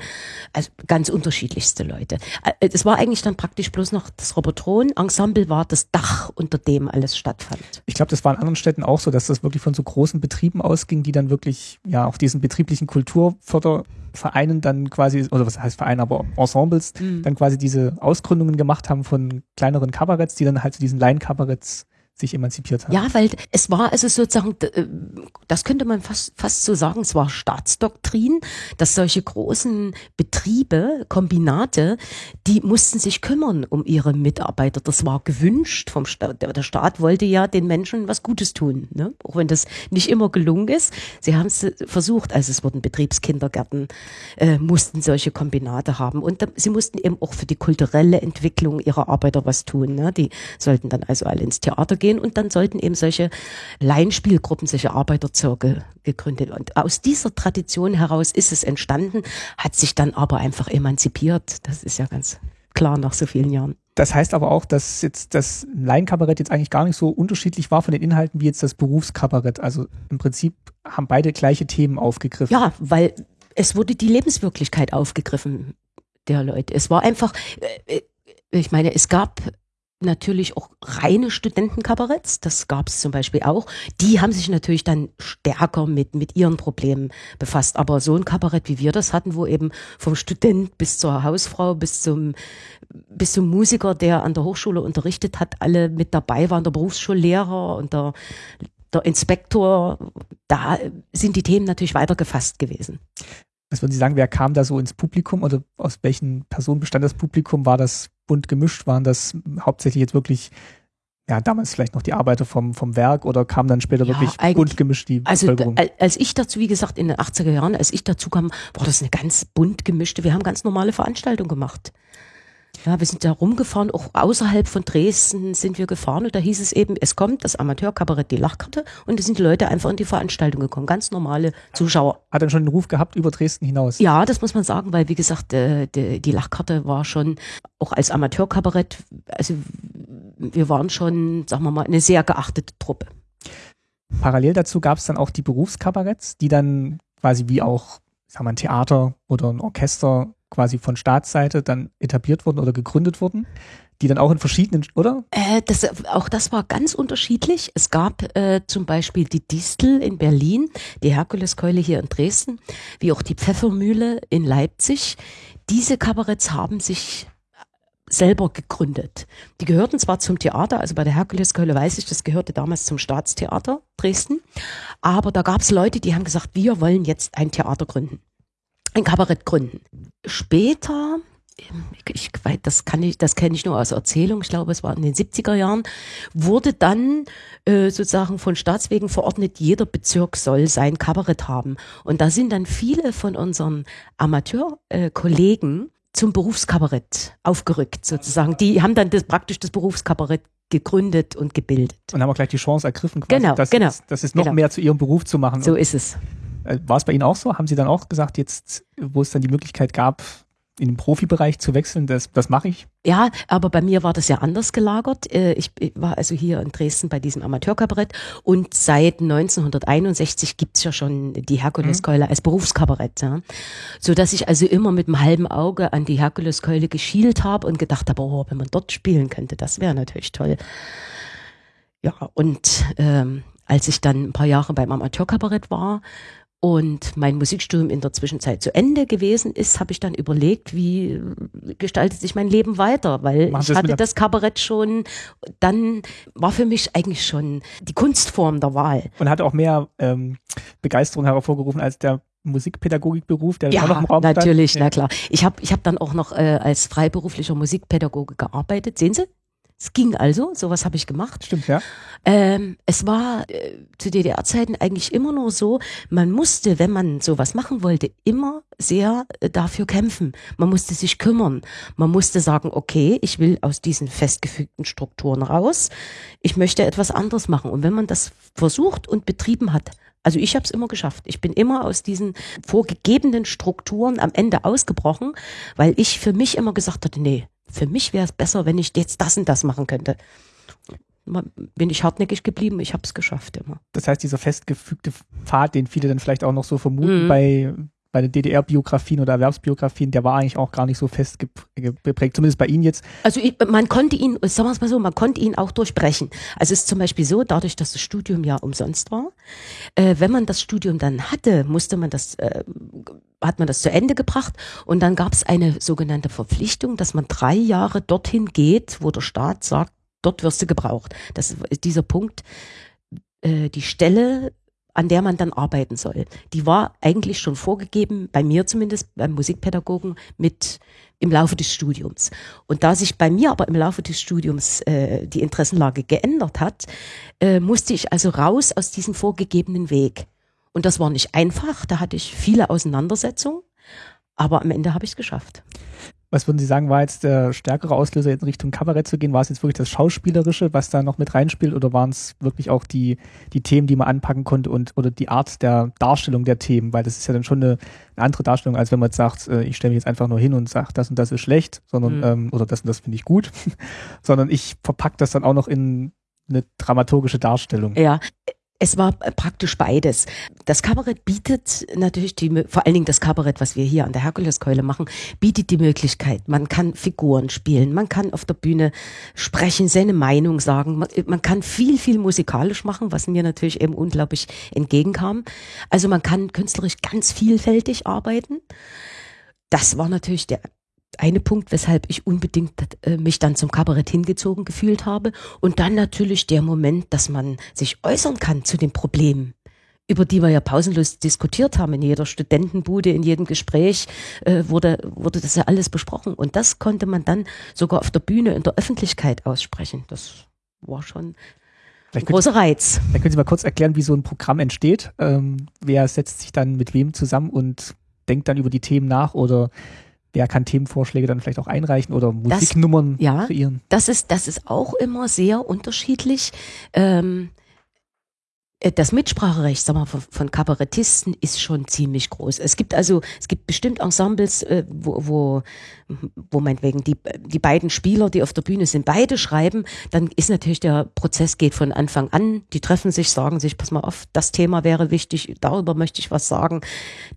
also ganz unterschiedlichste Leute. Äh, es war eigentlich dann praktisch bloß noch das Robotron-Ensemble war das Dach, unter dem alles stattfand. Ich glaube, das war in anderen Städten auch so, dass das wirklich von so großen Betrieben ausging, die dann wirklich, ja, auf diesen betrieblichen Kulturfördervereinen dann quasi, oder was heißt Verein, aber Ensembles, mhm. dann quasi diese Ausgründungen gemacht haben von kleineren Kabaretts, die dann halt zu diesen Laienkabaretts sich emanzipiert haben. Ja, weil es war also sozusagen, äh, das könnte man fast, fast so sagen, es war Staatsdoktrin, dass solche großen Betriebe, Kombinate, die mussten sich kümmern um ihre Mitarbeiter. Das war gewünscht vom Staat. Der Staat wollte ja den Menschen was Gutes tun, ne? auch wenn das nicht immer gelungen ist. Sie haben es versucht, also es wurden Betriebskindergärten, äh, mussten solche Kombinate haben und da, sie mussten eben auch für die kulturelle Entwicklung ihrer Arbeiter was tun. Ne? Die sollten dann also alle ins Theater gehen gehen und dann sollten eben solche Laienspielgruppen, solche Arbeiterzirkel gegründet. Und aus dieser Tradition heraus ist es entstanden, hat sich dann aber einfach emanzipiert. Das ist ja ganz klar nach so vielen Jahren. Das heißt aber auch, dass jetzt das Laienkabarett jetzt eigentlich gar nicht so unterschiedlich war von den Inhalten wie jetzt das Berufskabarett. Also im Prinzip haben beide gleiche Themen aufgegriffen. Ja, weil es wurde die Lebenswirklichkeit aufgegriffen der Leute. Es war einfach, äh, äh, ich meine, es gab natürlich auch reine Studentenkabaretts, das gab es zum Beispiel auch. Die haben sich natürlich dann stärker mit, mit ihren Problemen befasst. Aber so ein Kabarett, wie wir das hatten, wo eben vom Student bis zur Hausfrau, bis zum, bis zum Musiker, der an der Hochschule unterrichtet hat, alle mit dabei waren, der Berufsschullehrer und der, der Inspektor, da sind die Themen natürlich weiter gefasst gewesen. Was würden Sie sagen, wer kam da so ins Publikum oder aus welchen Personen bestand das Publikum? War das bunt gemischt? Waren das hauptsächlich jetzt wirklich, ja, damals vielleicht noch die Arbeiter vom, vom Werk oder kam dann später ja, wirklich bunt gemischt die also, Bevölkerung? Als ich dazu, wie gesagt, in den 80er Jahren, als ich dazu kam, war das eine ganz bunt gemischte, wir haben ganz normale Veranstaltungen gemacht. Ja, wir sind da rumgefahren, auch außerhalb von Dresden sind wir gefahren und da hieß es eben, es kommt das Amateurkabarett die Lachkarte und es sind die Leute einfach in die Veranstaltung gekommen, ganz normale Zuschauer. Hat dann schon einen Ruf gehabt über Dresden hinaus? Ja, das muss man sagen, weil wie gesagt, äh, die, die Lachkarte war schon auch als Amateurkabarett, also wir waren schon, sagen wir mal, eine sehr geachtete Truppe. Parallel dazu gab es dann auch die Berufskabaretts, die dann quasi wie auch, sagen wir, ein Theater oder ein Orchester quasi von Staatsseite dann etabliert wurden oder gegründet wurden, die dann auch in verschiedenen, oder? Äh, das, auch das war ganz unterschiedlich. Es gab äh, zum Beispiel die Distel in Berlin, die Herkuleskeule hier in Dresden, wie auch die Pfeffermühle in Leipzig. Diese Kabaretts haben sich selber gegründet. Die gehörten zwar zum Theater, also bei der Herkuleskeule weiß ich, das gehörte damals zum Staatstheater Dresden, aber da gab es Leute, die haben gesagt, wir wollen jetzt ein Theater gründen ein Kabarett gründen. Später, ich, das kann ich, das kenne ich nur aus Erzählung, ich glaube, es war in den 70er Jahren, wurde dann äh, sozusagen von Staatswegen verordnet, jeder Bezirk soll sein Kabarett haben. Und da sind dann viele von unseren Amateurkollegen zum Berufskabarett aufgerückt, sozusagen. Die haben dann das, praktisch das Berufskabarett gegründet und gebildet. Und haben auch gleich die Chance ergriffen, quasi, genau, das, genau, das ist noch genau. mehr zu ihrem Beruf zu machen. So ist es. Äh, war es bei Ihnen auch so? Haben Sie dann auch gesagt, jetzt, wo es dann die Möglichkeit gab, in den Profibereich zu wechseln, das, das mache ich? Ja, aber bei mir war das ja anders gelagert. Äh, ich war also hier in Dresden bei diesem Amateurkabarett und seit 1961 gibt's ja schon die Herkuleskeule mhm. als Berufskabarett. Ja. So dass ich also immer mit einem halben Auge an die Herkuleskeule geschielt habe und gedacht habe, oh, wenn man dort spielen könnte, das wäre natürlich toll. Ja, und ähm, als ich dann ein paar Jahre beim Amateurkabarett war und mein Musikstudium in der Zwischenzeit zu Ende gewesen ist, habe ich dann überlegt, wie gestaltet sich mein Leben weiter, weil Machen ich hatte das Kabarett schon, dann war für mich eigentlich schon die Kunstform der Wahl. Und hatte auch mehr ähm, Begeisterung hervorgerufen als der Musikpädagogikberuf, der ja, auch noch im Raum natürlich, stand. na klar. Ich habe ich hab dann auch noch äh, als freiberuflicher Musikpädagoge gearbeitet. Sehen Sie? Es ging also, sowas habe ich gemacht. Stimmt, ja. Ähm, es war äh, zu DDR-Zeiten eigentlich immer nur so, man musste, wenn man sowas machen wollte, immer sehr äh, dafür kämpfen. Man musste sich kümmern. Man musste sagen, okay, ich will aus diesen festgefügten Strukturen raus. Ich möchte etwas anderes machen. Und wenn man das versucht und betrieben hat, also ich habe es immer geschafft. Ich bin immer aus diesen vorgegebenen Strukturen am Ende ausgebrochen, weil ich für mich immer gesagt hatte, nee, für mich wäre es besser, wenn ich jetzt das und das machen könnte. Bin ich hartnäckig geblieben, ich habe es geschafft immer. Das heißt, dieser festgefügte Pfad, den viele dann vielleicht auch noch so vermuten mhm. bei bei den DDR-Biografien oder Erwerbsbiografien, der war eigentlich auch gar nicht so fest geprägt, zumindest bei Ihnen jetzt. Also ich, man konnte ihn, sagen wir es mal so, man konnte ihn auch durchbrechen. Also es ist zum Beispiel so, dadurch, dass das Studium ja umsonst war, äh, wenn man das Studium dann hatte, musste man das, äh, hat man das zu Ende gebracht und dann gab es eine sogenannte Verpflichtung, dass man drei Jahre dorthin geht, wo der Staat sagt, dort wirst du gebraucht. Das ist dieser Punkt, äh, die Stelle an der man dann arbeiten soll. Die war eigentlich schon vorgegeben, bei mir zumindest, beim Musikpädagogen, mit im Laufe des Studiums. Und da sich bei mir aber im Laufe des Studiums äh, die Interessenlage geändert hat, äh, musste ich also raus aus diesem vorgegebenen Weg. Und das war nicht einfach, da hatte ich viele Auseinandersetzungen, aber am Ende habe ich es geschafft. Was würden Sie sagen, war jetzt der stärkere Auslöser in Richtung Kabarett zu gehen? War es jetzt wirklich das Schauspielerische, was da noch mit reinspielt, oder waren es wirklich auch die, die Themen, die man anpacken konnte und oder die Art der Darstellung der Themen? Weil das ist ja dann schon eine, eine andere Darstellung, als wenn man jetzt sagt, äh, ich stelle mich jetzt einfach nur hin und sage, das und das ist schlecht, sondern mhm. ähm, oder das und das finde ich gut, sondern ich verpacke das dann auch noch in eine dramaturgische Darstellung. Ja, es war praktisch beides. Das Kabarett bietet natürlich die, vor allen Dingen das Kabarett, was wir hier an der Herkuleskeule machen, bietet die Möglichkeit. Man kann Figuren spielen, man kann auf der Bühne sprechen, seine Meinung sagen, man, man kann viel, viel musikalisch machen, was mir natürlich eben unglaublich entgegenkam. Also man kann künstlerisch ganz vielfältig arbeiten. Das war natürlich der eine Punkt, weshalb ich unbedingt äh, mich dann zum Kabarett hingezogen gefühlt habe. Und dann natürlich der Moment, dass man sich äußern kann zu den Problemen über die wir ja pausenlos diskutiert haben. In jeder Studentenbude, in jedem Gespräch äh, wurde, wurde das ja alles besprochen. Und das konnte man dann sogar auf der Bühne in der Öffentlichkeit aussprechen. Das war schon ein großer Reiz. Dann können Sie mal kurz erklären, wie so ein Programm entsteht. Ähm, wer setzt sich dann mit wem zusammen und denkt dann über die Themen nach oder wer kann Themenvorschläge dann vielleicht auch einreichen oder Musiknummern das, ja, kreieren? Das ist, das ist auch immer sehr unterschiedlich. Ähm, äh, das Mitspracherecht sag mal, von, von Kabarettisten ist schon ziemlich groß. Es gibt also, es gibt bestimmt Ensembles, äh, wo, wo, wo meinetwegen die, die beiden Spieler, die auf der Bühne sind, beide schreiben, dann ist natürlich der Prozess geht von Anfang an. Die treffen sich, sagen sich, pass mal auf, das Thema wäre wichtig, darüber möchte ich was sagen.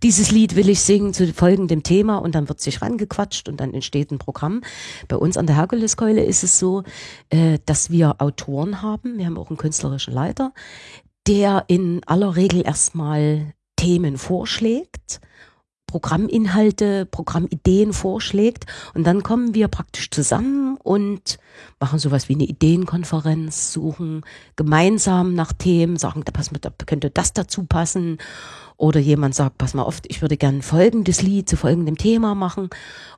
Dieses Lied will ich singen zu folgendem Thema und dann wird sich rangequatscht und dann entsteht ein Programm. Bei uns an der Herkuleskeule ist es so, äh, dass wir Autoren haben. Wir haben auch einen künstlerischen Leiter der in aller Regel erstmal Themen vorschlägt, Programminhalte, Programmideen vorschlägt und dann kommen wir praktisch zusammen und machen sowas wie eine Ideenkonferenz, suchen gemeinsam nach Themen, sagen, da, pass mal, da könnte das dazu passen. Oder jemand sagt, pass mal auf, ich würde gerne folgendes Lied zu folgendem Thema machen.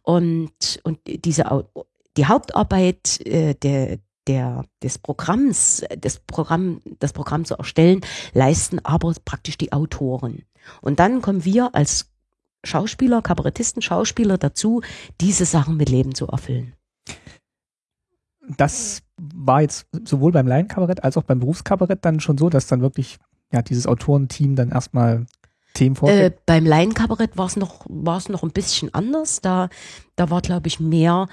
Und, und diese, die Hauptarbeit äh, der, der, des Programms, das Programm, das Programm zu erstellen, leisten aber praktisch die Autoren. Und dann kommen wir als Schauspieler, Kabarettisten, Schauspieler dazu, diese Sachen mit Leben zu erfüllen. Das war jetzt sowohl beim Laienkabarett als auch beim Berufskabarett dann schon so, dass dann wirklich ja dieses Autorenteam dann erstmal Themen vorstellt? Äh, beim Laienkabarett war es noch war es noch ein bisschen anders. Da da war glaube ich mehr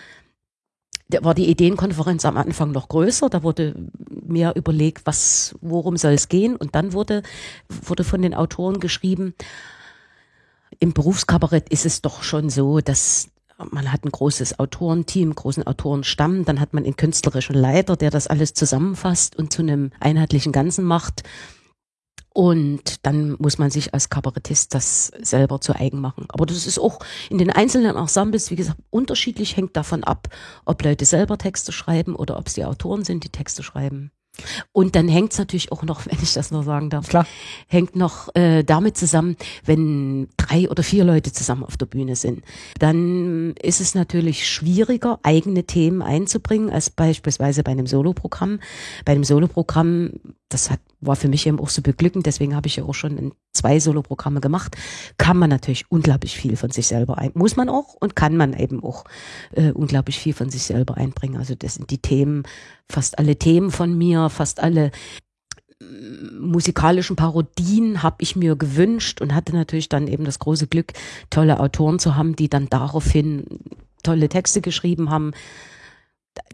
da war die Ideenkonferenz am Anfang noch größer, da wurde mehr überlegt, was, worum soll es gehen. Und dann wurde, wurde von den Autoren geschrieben, im Berufskabarett ist es doch schon so, dass man hat ein großes Autorenteam, großen Autorenstamm, dann hat man einen künstlerischen Leiter, der das alles zusammenfasst und zu einem einheitlichen Ganzen macht. Und dann muss man sich als Kabarettist das selber zu eigen machen. Aber das ist auch in den einzelnen Ensembles, wie gesagt, unterschiedlich, hängt davon ab, ob Leute selber Texte schreiben oder ob es die Autoren sind, die Texte schreiben. Und dann hängt es natürlich auch noch, wenn ich das nur sagen darf, Klar. hängt noch äh, damit zusammen, wenn drei oder vier Leute zusammen auf der Bühne sind. Dann ist es natürlich schwieriger, eigene Themen einzubringen, als beispielsweise bei einem Soloprogramm. Bei einem Soloprogramm, das hat, war für mich eben auch so beglückend, deswegen habe ich ja auch schon zwei Soloprogramme gemacht, kann man natürlich unglaublich viel von sich selber ein, muss man auch und kann man eben auch äh, unglaublich viel von sich selber einbringen. Also das sind die Themen, fast alle Themen von mir, fast alle musikalischen Parodien habe ich mir gewünscht und hatte natürlich dann eben das große Glück, tolle Autoren zu haben, die dann daraufhin tolle Texte geschrieben haben.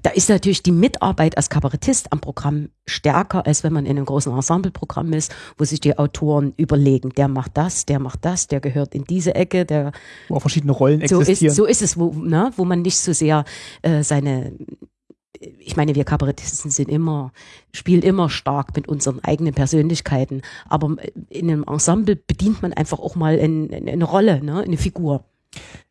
Da ist natürlich die Mitarbeit als Kabarettist am Programm stärker, als wenn man in einem großen Ensembleprogramm ist, wo sich die Autoren überlegen, der macht das, der macht das, der gehört in diese Ecke, der Wo auch verschiedene Rollen so existieren. ist, so ist es, wo, ne, wo man nicht so sehr äh, seine ich meine, wir Kabarettisten sind immer, spielen immer stark mit unseren eigenen Persönlichkeiten. Aber in einem Ensemble bedient man einfach auch mal in, in, eine Rolle, ne, eine Figur.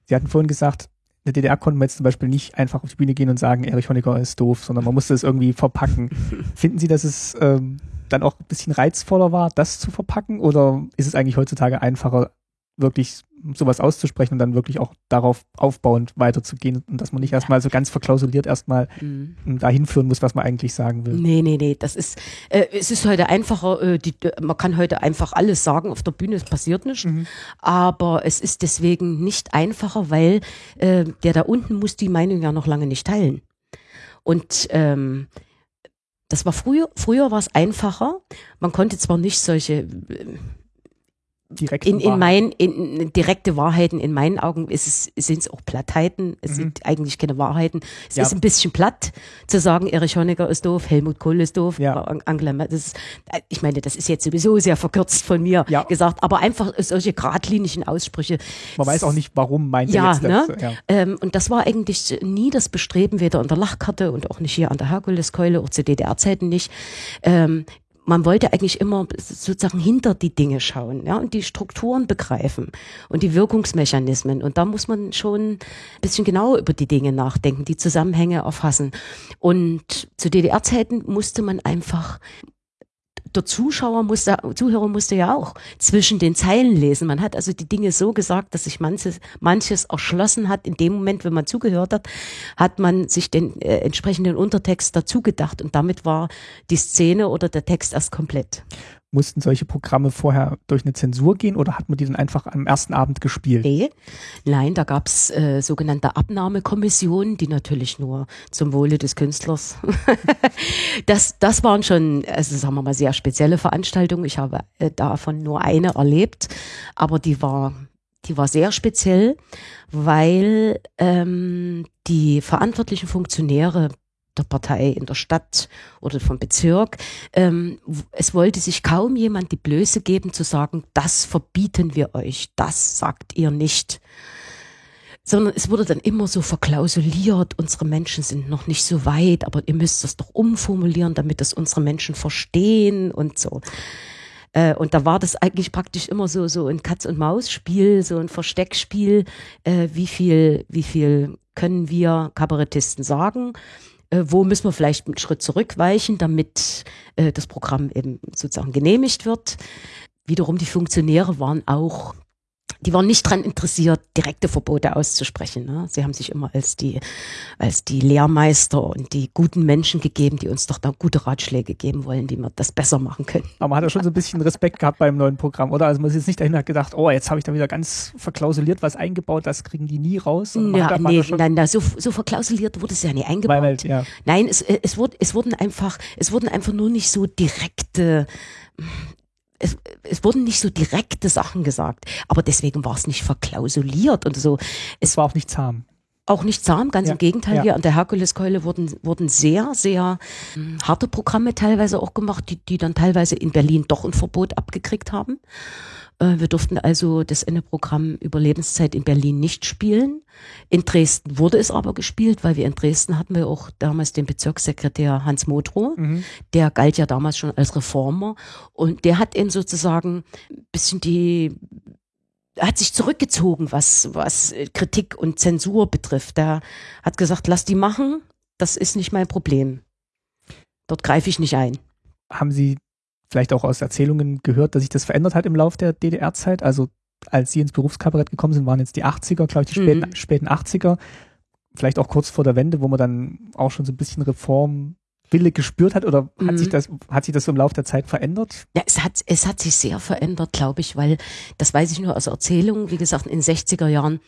Sie hatten vorhin gesagt, in der DDR konnte man jetzt zum Beispiel nicht einfach auf die Bühne gehen und sagen, Erich Honecker ist doof, sondern man musste es irgendwie verpacken. Finden Sie, dass es ähm, dann auch ein bisschen reizvoller war, das zu verpacken? Oder ist es eigentlich heutzutage einfacher, wirklich sowas auszusprechen und dann wirklich auch darauf aufbauend weiterzugehen und dass man nicht erstmal so ganz verklausuliert erstmal Mhm. dahin führen muss, was man eigentlich sagen will. Nee, nee, nee, das ist, äh, es ist heute einfacher, äh, die, man kann heute einfach alles sagen auf der Bühne, es passiert nicht. Mhm. Aber es ist deswegen nicht einfacher, weil äh, der da unten muss die Meinung ja noch lange nicht teilen. Und ähm, das war früher, früher war es einfacher. Man konnte zwar nicht solche äh, Direkt in, in mein, in, in direkte Wahrheiten, in meinen Augen sind es auch Plattheiten. Es Mhm. sind eigentlich keine Wahrheiten. Es Ja. ist ein bisschen platt zu sagen, Erich Honecker ist doof, Helmut Kohl ist doof, Ja. An- Angela Merkel. Das ist, ich meine, das ist jetzt sowieso sehr verkürzt von mir Ja. gesagt, aber einfach solche geradlinigen Aussprüche. man weiß auch nicht, warum meint Ja, jetzt ne? das. Ja. Ähm, und das war eigentlich nie das Bestreben, weder an der Lachkarte und auch nicht hier an der Herkuleskeule, auch zu DDR-Zeiten nicht. Ähm, man wollte eigentlich immer sozusagen hinter die Dinge schauen, ja, und die Strukturen begreifen und die Wirkungsmechanismen. Und da muss man schon ein bisschen genauer über die Dinge nachdenken, die Zusammenhänge erfassen. Und zu DDR-Zeiten musste man einfach der Zuschauer musste, Zuhörer musste ja auch zwischen den Zeilen lesen. Man hat also die Dinge so gesagt, dass sich manches, manches erschlossen hat. In dem Moment, wenn man zugehört hat, hat man sich den äh, entsprechenden Untertext dazu gedacht und damit war die Szene oder der Text erst komplett. Mussten solche Programme vorher durch eine Zensur gehen oder hat man die dann einfach am ersten Abend gespielt? Nee, nein, da gab's äh, sogenannte Abnahmekommissionen, die natürlich nur zum Wohle des Künstlers. das, das waren schon, also sagen wir mal, sehr spezielle Veranstaltungen. Ich habe äh, davon nur eine erlebt, aber die war, die war sehr speziell, weil ähm, die verantwortlichen Funktionäre der Partei in der Stadt oder vom Bezirk. Ähm, es wollte sich kaum jemand die Blöße geben zu sagen, das verbieten wir euch, das sagt ihr nicht. Sondern es wurde dann immer so verklausuliert, unsere Menschen sind noch nicht so weit, aber ihr müsst das doch umformulieren, damit das unsere Menschen verstehen und so. Äh, und da war das eigentlich praktisch immer so, so ein Katz-und-Maus-Spiel, so ein Versteckspiel. Äh, wie viel, wie viel können wir Kabarettisten sagen? Äh, wo müssen wir vielleicht einen Schritt zurückweichen, damit äh, das Programm eben sozusagen genehmigt wird? Wiederum die Funktionäre waren auch die waren nicht dran interessiert, direkte Verbote auszusprechen. Ne? Sie haben sich immer als die, als die Lehrmeister und die guten Menschen gegeben, die uns doch da gute Ratschläge geben wollen, wie wir das besser machen können. Aber man hat ja schon so ein bisschen Respekt gehabt beim neuen Programm, oder? Also man ist jetzt nicht dahin hat gedacht, oh, jetzt habe ich da wieder ganz verklausuliert was eingebaut, das kriegen die nie raus. Ja, nee, nein, na, so, so verklausuliert wurde es ja nie eingebaut. weil, ja. Nein, es, es, wurde, es wurden einfach, es wurden einfach nur nicht so direkte, es, es wurden nicht so direkte Sachen gesagt. Aber deswegen war es nicht verklausuliert und so. Es war auch nicht zahm. auch nicht zahm, ganz Ja, im Gegenteil. ja. Hier an der Herkuleskeule wurden, wurden sehr, sehr mh, harte Programme teilweise auch gemacht, die, die dann teilweise in Berlin doch ein Verbot abgekriegt haben. Äh, wir durften also das Ende-Programm über Lebenszeit in Berlin nicht spielen. In Dresden wurde es aber gespielt, weil wir in Dresden hatten wir auch damals den Bezirkssekretär Hans Modrow. Mhm. Der galt ja damals schon als Reformer und der hat eben sozusagen ein bisschen die hat sich zurückgezogen, was, was äh, Kritik und Zensur betrifft. Er hat gesagt, lass die machen, das ist nicht mein Problem. Dort greife ich nicht ein. Haben Sie vielleicht auch aus Erzählungen gehört, dass sich das verändert hat im Laufe der DDR-Zeit? Also als Sie ins Berufskabarett gekommen sind, waren jetzt die 80er, glaube ich, die späten, Mhm. späten 80er. Vielleicht auch kurz vor der Wende, wo man dann auch schon so ein bisschen Reformwille gespürt hat oder hat Mhm. sich das, hat sich das so im Laufe der Zeit verändert? Ja, es hat, es hat sich sehr verändert, glaube ich, weil, das weiß ich nur aus Erzählungen, wie gesagt, in den 60er Jahren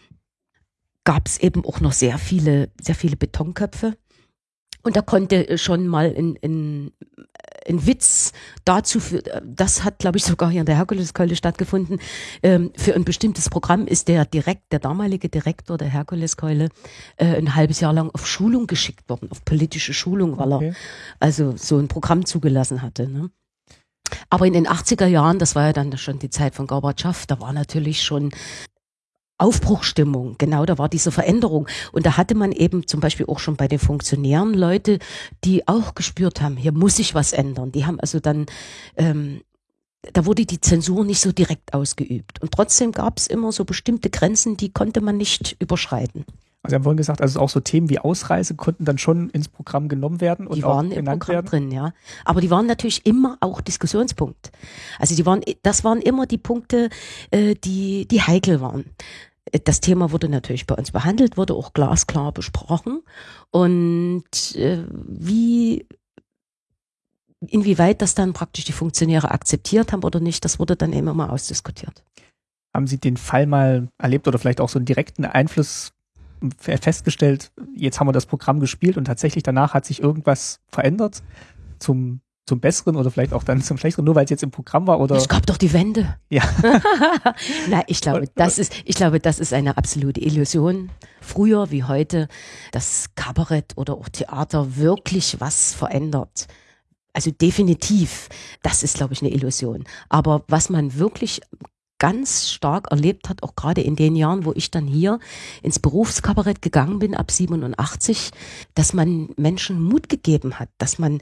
gab es eben auch noch sehr viele, sehr viele Betonköpfe. Und da konnte schon mal ein, ein, ein Witz dazu, für, das hat, glaube ich, sogar hier in der Herkuleskeule stattgefunden. Ähm, für ein bestimmtes Programm ist der direkt, der damalige Direktor der Herkuleskeule äh, ein halbes Jahr lang auf Schulung geschickt worden, auf politische Schulung, weil er Okay. also so ein Programm zugelassen hatte. Ne? Aber in den 80er Jahren, das war ja dann schon die Zeit von Gorbatschow, da war natürlich schon Aufbruchstimmung, genau, da war diese Veränderung. Und da hatte man eben zum Beispiel auch schon bei den Funktionären Leute, die auch gespürt haben, hier muss sich was ändern. Die haben also dann, ähm, da wurde die Zensur nicht so direkt ausgeübt. Und trotzdem gab es immer so bestimmte Grenzen, die konnte man nicht überschreiten. Sie haben vorhin gesagt, also auch so Themen wie Ausreise konnten dann schon ins Programm genommen werden und Die auch waren im genannt Programm werden. drin, ja. Aber die waren natürlich immer auch Diskussionspunkt. Also die waren, das waren immer die Punkte, äh, die, die heikel waren. Das Thema wurde natürlich bei uns behandelt, wurde auch glasklar besprochen. Und äh, wie, inwieweit das dann praktisch die Funktionäre akzeptiert haben oder nicht, das wurde dann eben immer ausdiskutiert. Haben Sie den Fall mal erlebt oder vielleicht auch so einen direkten Einfluss festgestellt? Jetzt haben wir das Programm gespielt und tatsächlich danach hat sich irgendwas verändert zum, zum Besseren oder vielleicht auch dann zum Schlechteren, nur weil es jetzt im Programm war oder Es gab doch die Wende. ja. Nein, ich glaube, das ist, ich glaube, das ist eine absolute Illusion. Früher wie heute, dass Kabarett oder auch Theater wirklich was verändert. Also definitiv, das ist, glaube ich, eine Illusion. Aber was man wirklich ganz stark erlebt hat, auch gerade in den Jahren, wo ich dann hier ins Berufskabarett gegangen bin, ab 87, dass man Menschen Mut gegeben hat, dass man,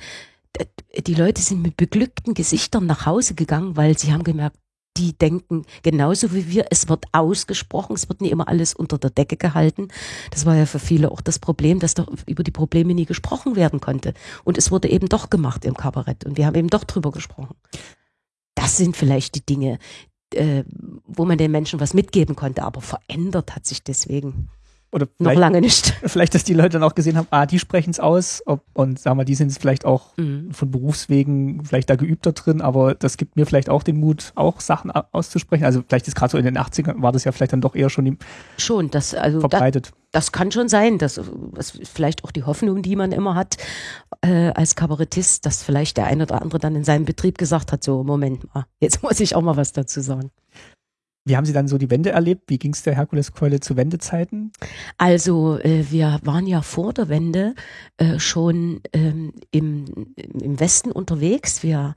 die Leute sind mit beglückten Gesichtern nach Hause gegangen, weil sie haben gemerkt, die denken genauso wie wir, es wird ausgesprochen, es wird nie immer alles unter der Decke gehalten. Das war ja für viele auch das Problem, dass doch über die Probleme nie gesprochen werden konnte. Und es wurde eben doch gemacht im Kabarett und wir haben eben doch drüber gesprochen. Das sind vielleicht die Dinge, äh, wo man den Menschen was mitgeben konnte, aber verändert hat sich deswegen oder noch lange nicht. vielleicht, dass die Leute dann auch gesehen haben, ah, die sprechen es aus ob, und sagen wir, die sind es vielleicht auch Mhm. von Berufswegen vielleicht da geübter drin, aber das gibt mir vielleicht auch den Mut, auch Sachen auszusprechen. Also vielleicht ist gerade so in den 80ern war das ja vielleicht dann doch eher schon Schon, das, also da, verbreitet. Das kann schon sein. Das, das ist vielleicht auch die Hoffnung, die man immer hat äh, als Kabarettist, dass vielleicht der eine oder andere dann in seinem Betrieb gesagt hat, so Moment mal, jetzt muss ich auch mal was dazu sagen. Wie haben Sie dann so die Wende erlebt? Wie ging es der Herkuleskeule zu Wendezeiten? Also äh, wir waren ja vor der Wende äh, schon ähm, im, im Westen unterwegs. Wir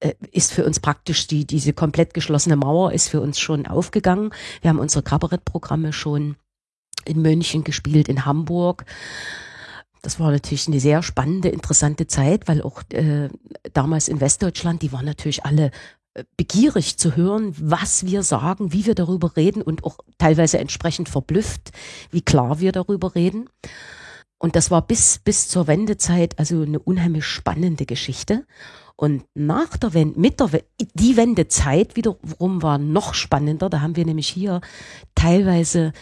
äh, ist für uns praktisch die diese komplett geschlossene Mauer ist für uns schon aufgegangen. Wir haben unsere Kabarettprogramme schon in München gespielt, in Hamburg. Das war natürlich eine sehr spannende, interessante Zeit, weil auch äh, damals in Westdeutschland, die waren natürlich alle äh, begierig zu hören, was wir sagen, wie wir darüber reden und auch teilweise entsprechend verblüfft, wie klar wir darüber reden. Und das war bis, bis zur Wendezeit also eine unheimlich spannende Geschichte. Und nach der Wende, mit der die Wendezeit wiederum war noch spannender. Da haben wir nämlich hier teilweise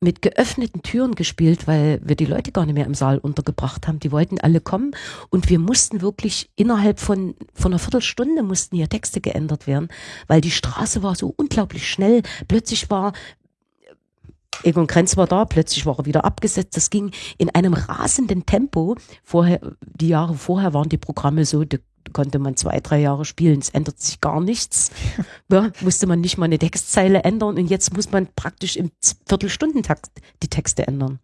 mit geöffneten Türen gespielt, weil wir die Leute gar nicht mehr im Saal untergebracht haben. Die wollten alle kommen und wir mussten wirklich innerhalb von, von einer Viertelstunde mussten hier Texte geändert werden, weil die Straße war so unglaublich schnell. Plötzlich war Egon Krenz war da, plötzlich war er wieder abgesetzt. Das ging in einem rasenden Tempo. Vorher, die Jahre vorher waren die Programme so, da konnte man zwei, drei Jahre spielen. Es ändert sich gar nichts. Ja, musste man nicht mal eine Textzeile ändern und jetzt muss man praktisch im Viertelstundentakt die Texte ändern.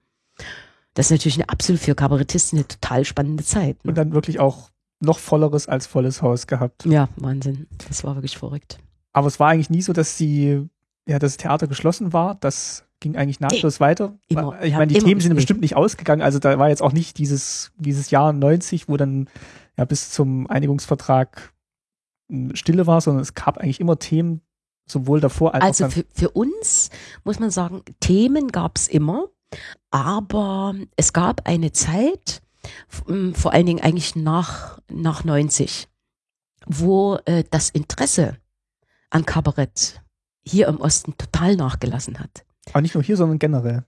Das ist natürlich eine absolut für Kabarettisten eine total spannende Zeit. Ne? Und dann wirklich auch noch volleres als volles Haus gehabt. Ja, Wahnsinn. Das war wirklich verrückt. Aber es war eigentlich nie so, dass sie, ja, das Theater geschlossen war. Das ging eigentlich nahtlos weiter. Immer, ich meine, die Themen sind bestimmt nicht ausgegangen. Also da war jetzt auch nicht dieses, dieses Jahr 90, wo dann ja bis zum Einigungsvertrag hm, Stille war, sondern es gab eigentlich immer Themen, sowohl davor als also auch Also für, für uns muss man sagen, Themen gab es immer, aber es gab eine Zeit, hm, vor allen Dingen eigentlich nach, nach 90, wo äh, das Interesse an Kabarett hier im Osten total nachgelassen hat. Aber nicht nur hier, sondern generell.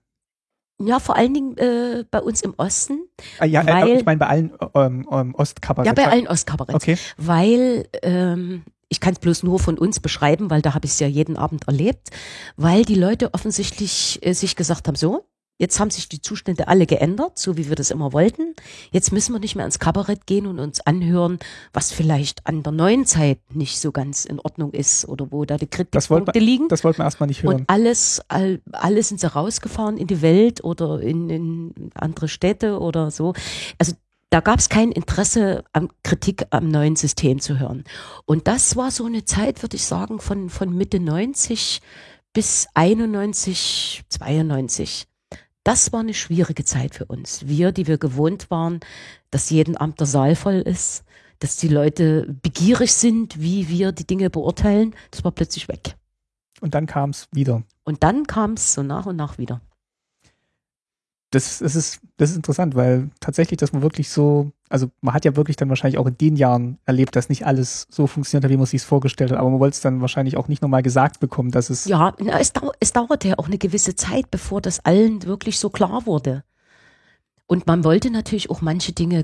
Ja, vor allen Dingen äh, bei uns im Osten. Ah, ja, äh, weil, ich meine bei allen ähm, ähm, Ostkabarett. Ja, bei allen Ostkabarett. Okay. Weil ähm, ich kann es bloß nur von uns beschreiben, weil da habe ich es ja jeden Abend erlebt, weil die Leute offensichtlich äh, sich gesagt haben, so, Jetzt haben sich die Zustände alle geändert, so wie wir das immer wollten. Jetzt müssen wir nicht mehr ins Kabarett gehen und uns anhören, was vielleicht an der neuen Zeit nicht so ganz in Ordnung ist oder wo da die Kritikpunkte liegen. Das wollten wir erstmal nicht hören. Und alles, all, alles sind sie rausgefahren in die Welt oder in, in andere Städte oder so. Also da gab es kein Interesse an Kritik am neuen System zu hören. Und das war so eine Zeit, würde ich sagen, von, von Mitte 90 bis 91, 92 das war eine schwierige Zeit für uns. Wir, die wir gewohnt waren, dass jeden Abend der Saal voll ist, dass die Leute begierig sind, wie wir die Dinge beurteilen, das war plötzlich weg. Und dann kam es wieder. Und dann kam es so nach und nach wieder das, das, ist, das ist interessant, weil tatsächlich, dass man wirklich so, also man hat ja wirklich dann wahrscheinlich auch in den Jahren erlebt, dass nicht alles so funktioniert hat, wie man sich vorgestellt hat, aber man wollte es dann wahrscheinlich auch nicht nochmal gesagt bekommen, dass es. Ja, es, dau es dauerte ja auch eine gewisse Zeit, bevor das allen wirklich so klar wurde. Und man wollte natürlich auch manche Dinge,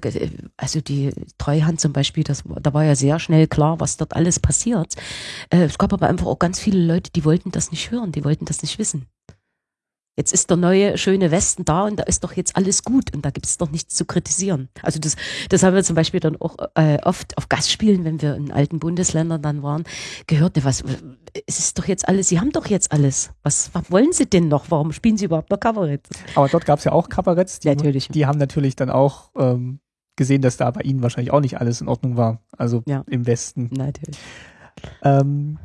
also die Treuhand zum Beispiel, das, da war ja sehr schnell klar, was dort alles passiert. Äh, es gab aber einfach auch ganz viele Leute, die wollten das nicht hören, die wollten das nicht wissen. Jetzt ist der neue schöne Westen da und da ist doch jetzt alles gut und da gibt es doch nichts zu kritisieren. Also das, das haben wir zum Beispiel dann auch äh, oft auf Gastspielen, wenn wir in alten Bundesländern dann waren, gehört, was, es ist doch jetzt alles, Sie haben doch jetzt alles. Was, was wollen Sie denn noch? Warum spielen Sie überhaupt noch Kabarett? Aber dort gab es ja auch Kabaretts, die, natürlich. die haben natürlich dann auch ähm, gesehen, dass da bei Ihnen wahrscheinlich auch nicht alles in Ordnung war. Also ja. im Westen. Natürlich. Ähm,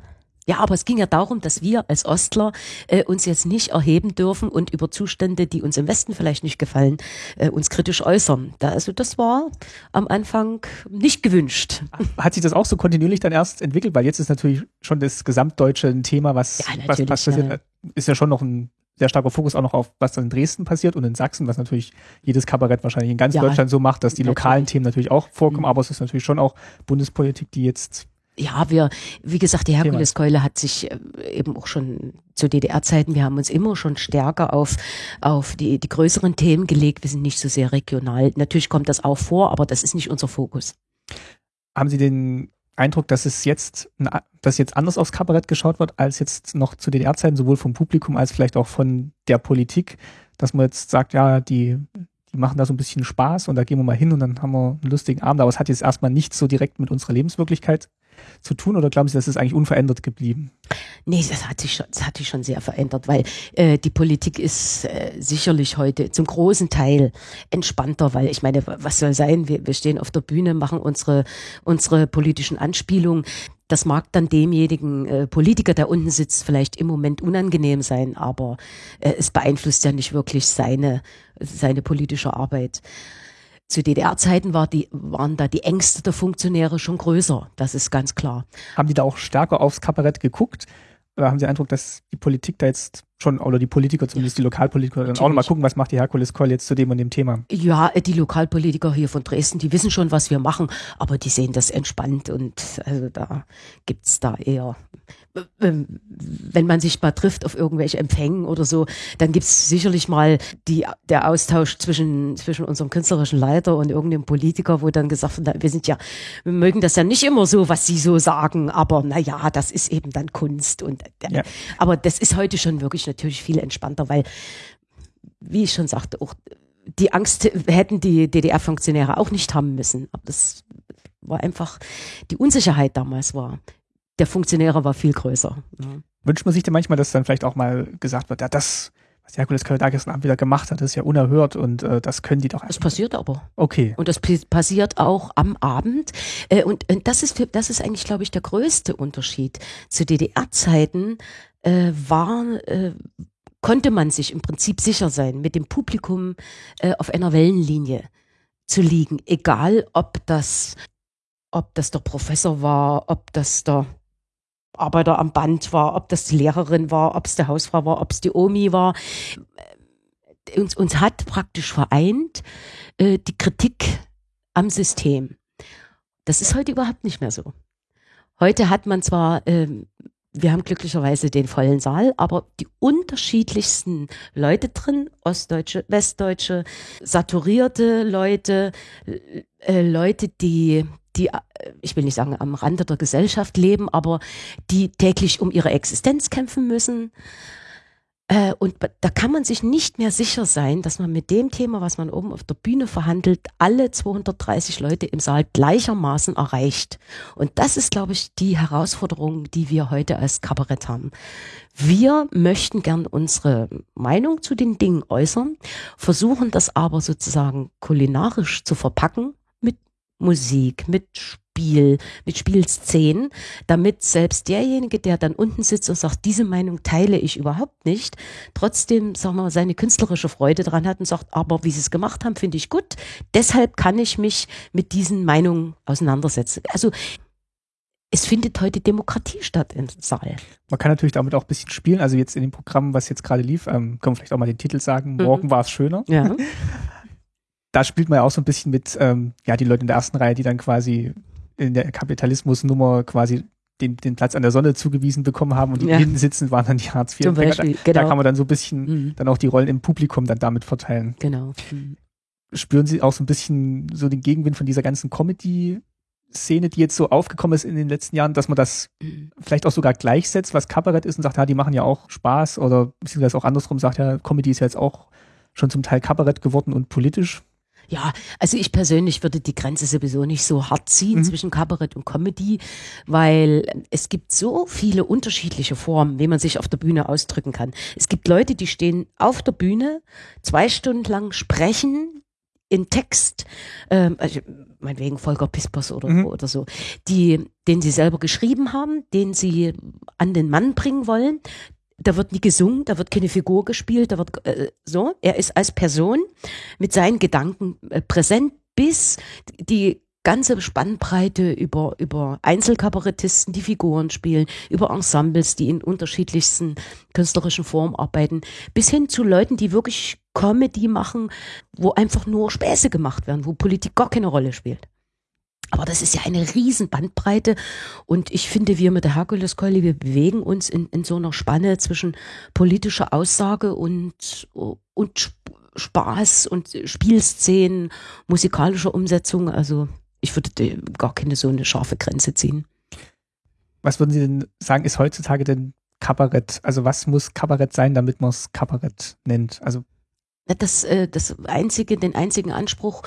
ja, aber es ging ja darum, dass wir als Ostler äh, uns jetzt nicht erheben dürfen und über Zustände, die uns im Westen vielleicht nicht gefallen, äh, uns kritisch äußern. Da, also das war am Anfang nicht gewünscht. Hat sich das auch so kontinuierlich dann erst entwickelt? Weil jetzt ist natürlich schon das gesamtdeutsche ein Thema, was, ja, was passiert. Ja. Ist ja schon noch ein sehr starker Fokus auch noch auf, was dann in Dresden passiert und in Sachsen, was natürlich jedes Kabarett wahrscheinlich in ganz ja, Deutschland so macht, dass die natürlich. lokalen Themen natürlich auch vorkommen, mhm. aber es ist natürlich schon auch Bundespolitik, die jetzt ja, wir, wie gesagt, die Herkuleskeule hat sich äh, eben auch schon zu DDR-Zeiten, wir haben uns immer schon stärker auf, auf die, die größeren Themen gelegt. Wir sind nicht so sehr regional. Natürlich kommt das auch vor, aber das ist nicht unser Fokus. Haben Sie den Eindruck, dass es jetzt, dass jetzt anders aufs Kabarett geschaut wird, als jetzt noch zu DDR-Zeiten, sowohl vom Publikum als vielleicht auch von der Politik, dass man jetzt sagt, ja, die, die machen da so ein bisschen Spaß und da gehen wir mal hin und dann haben wir einen lustigen Abend, aber es hat jetzt erstmal nichts so direkt mit unserer Lebenswirklichkeit zu tun oder glauben Sie, das ist eigentlich unverändert geblieben? Nee, das hat sich schon, das hat sich schon sehr verändert, weil äh, die Politik ist äh, sicherlich heute zum großen Teil entspannter, weil ich meine, was soll sein? Wir, wir stehen auf der Bühne, machen unsere, unsere politischen Anspielungen. Das mag dann demjenigen äh, Politiker, der unten sitzt, vielleicht im Moment unangenehm sein, aber äh, es beeinflusst ja nicht wirklich seine, seine politische Arbeit. Zu DDR-Zeiten war die, waren da die Ängste der Funktionäre schon größer. Das ist ganz klar. Haben die da auch stärker aufs Kabarett geguckt? Oder haben Sie den Eindruck, dass die Politik da jetzt schon, oder die Politiker, zumindest die Lokalpolitiker, dann auch nochmal gucken, was macht die Herkules Call jetzt zu dem und dem Thema? Ja, die Lokalpolitiker hier von Dresden, die wissen schon, was wir machen, aber die sehen das entspannt und also da gibt's da eher ähm, wenn man sich mal trifft auf irgendwelche Empfängen oder so, dann gibt's sicherlich mal die, der Austausch zwischen, zwischen unserem künstlerischen Leiter und irgendeinem Politiker, wo dann gesagt wird, wir sind ja, wir mögen das ja nicht immer so, was sie so sagen, aber na ja, das ist eben dann Kunst und, äh, ja. aber das ist heute schon wirklich natürlich viel entspannter, weil, wie ich schon sagte, auch die Angst hätten die DDR-Funktionäre auch nicht haben müssen. Aber das war einfach, die Unsicherheit damals war, der Funktionäre war viel größer. Ja. Wünscht man sich denn manchmal, dass dann vielleicht auch mal gesagt wird, ja, das, was Herkules Köln gestern Abend wieder gemacht hat, ist ja unerhört und äh, das können die doch Das passiert aber. Okay. Und das passiert auch am Abend. Äh, und, und das ist, das ist eigentlich, glaube ich, der größte Unterschied. Zu DDR-Zeiten äh, war, äh, konnte man sich im Prinzip sicher sein, mit dem Publikum äh, auf einer Wellenlinie zu liegen, egal ob das, ob das der Professor war, ob das der Arbeiter am Band war, ob das die Lehrerin war, ob es die Hausfrau war, ob es die Omi war. Uns, uns hat praktisch vereint äh, die Kritik am System. Das ist heute überhaupt nicht mehr so. Heute hat man zwar ähm, wir haben glücklicherweise den vollen Saal, aber die unterschiedlichsten Leute drin, Ostdeutsche, Westdeutsche, saturierte Leute, äh, Leute, die, die, äh, ich will nicht sagen am Rande der Gesellschaft leben, aber die täglich um ihre Existenz kämpfen müssen. Äh, und da kann man sich nicht mehr sicher sein, dass man mit dem Thema, was man oben auf der Bühne verhandelt, alle 230 Leute im Saal gleichermaßen erreicht. Und das ist, glaube ich, die Herausforderung, die wir heute als Kabarett haben. Wir möchten gern unsere Meinung zu den Dingen äußern, versuchen das aber sozusagen kulinarisch zu verpacken mit Musik, mit Spiel, mit Spielszenen, damit selbst derjenige, der dann unten sitzt und sagt, diese Meinung teile ich überhaupt nicht, trotzdem, sagen wir mal, seine künstlerische Freude dran hat und sagt, aber wie sie es gemacht haben, finde ich gut. Deshalb kann ich mich mit diesen Meinungen auseinandersetzen. Also es findet heute Demokratie statt im Saal. Man kann natürlich damit auch ein bisschen spielen. Also jetzt in dem Programm, was jetzt gerade lief, ähm, können wir vielleicht auch mal den Titel sagen, mhm. Morgen war es schöner. Ja. da spielt man ja auch so ein bisschen mit, ähm, ja, die Leute in der ersten Reihe, die dann quasi in der Kapitalismusnummer quasi den, den Platz an der Sonne zugewiesen bekommen haben und die ja. hinten sitzen, waren dann die Hartz IV. Zum Beispiel, da, genau. da kann man dann so ein bisschen mhm. dann auch die Rollen im Publikum dann damit verteilen. Genau. Mhm. Spüren Sie auch so ein bisschen so den Gegenwind von dieser ganzen Comedy Szene, die jetzt so aufgekommen ist in den letzten Jahren, dass man das mhm. vielleicht auch sogar gleichsetzt, was Kabarett ist und sagt, ja, die machen ja auch Spaß oder beziehungsweise auch andersrum sagt, ja, Comedy ist ja jetzt auch schon zum Teil Kabarett geworden und politisch. Ja, also ich persönlich würde die Grenze sowieso nicht so hart ziehen mhm. zwischen Kabarett und Comedy, weil es gibt so viele unterschiedliche Formen, wie man sich auf der Bühne ausdrücken kann. Es gibt Leute, die stehen auf der Bühne, zwei Stunden lang sprechen in Text, ähm, also meinetwegen Volker Pispers oder, mhm. oder so, die, den sie selber geschrieben haben, den sie an den Mann bringen wollen da wird nie gesungen, da wird keine Figur gespielt, da wird äh, so. Er ist als Person mit seinen Gedanken äh, präsent, bis die ganze Spannbreite über, über Einzelkabarettisten, die Figuren spielen, über Ensembles, die in unterschiedlichsten künstlerischen Formen arbeiten, bis hin zu Leuten, die wirklich Comedy machen, wo einfach nur Späße gemacht werden, wo Politik gar keine Rolle spielt. Aber das ist ja eine riesen Bandbreite und ich finde, wir mit der Herkuleskeule, wir bewegen uns in, in so einer Spanne zwischen politischer Aussage und, und Spaß und Spielszenen, musikalischer Umsetzung. Also ich würde gar keine so eine scharfe Grenze ziehen. Was würden Sie denn sagen, ist heutzutage denn Kabarett? Also was muss Kabarett sein, damit man es Kabarett nennt? Also das, äh, das einzige, den einzigen Anspruch,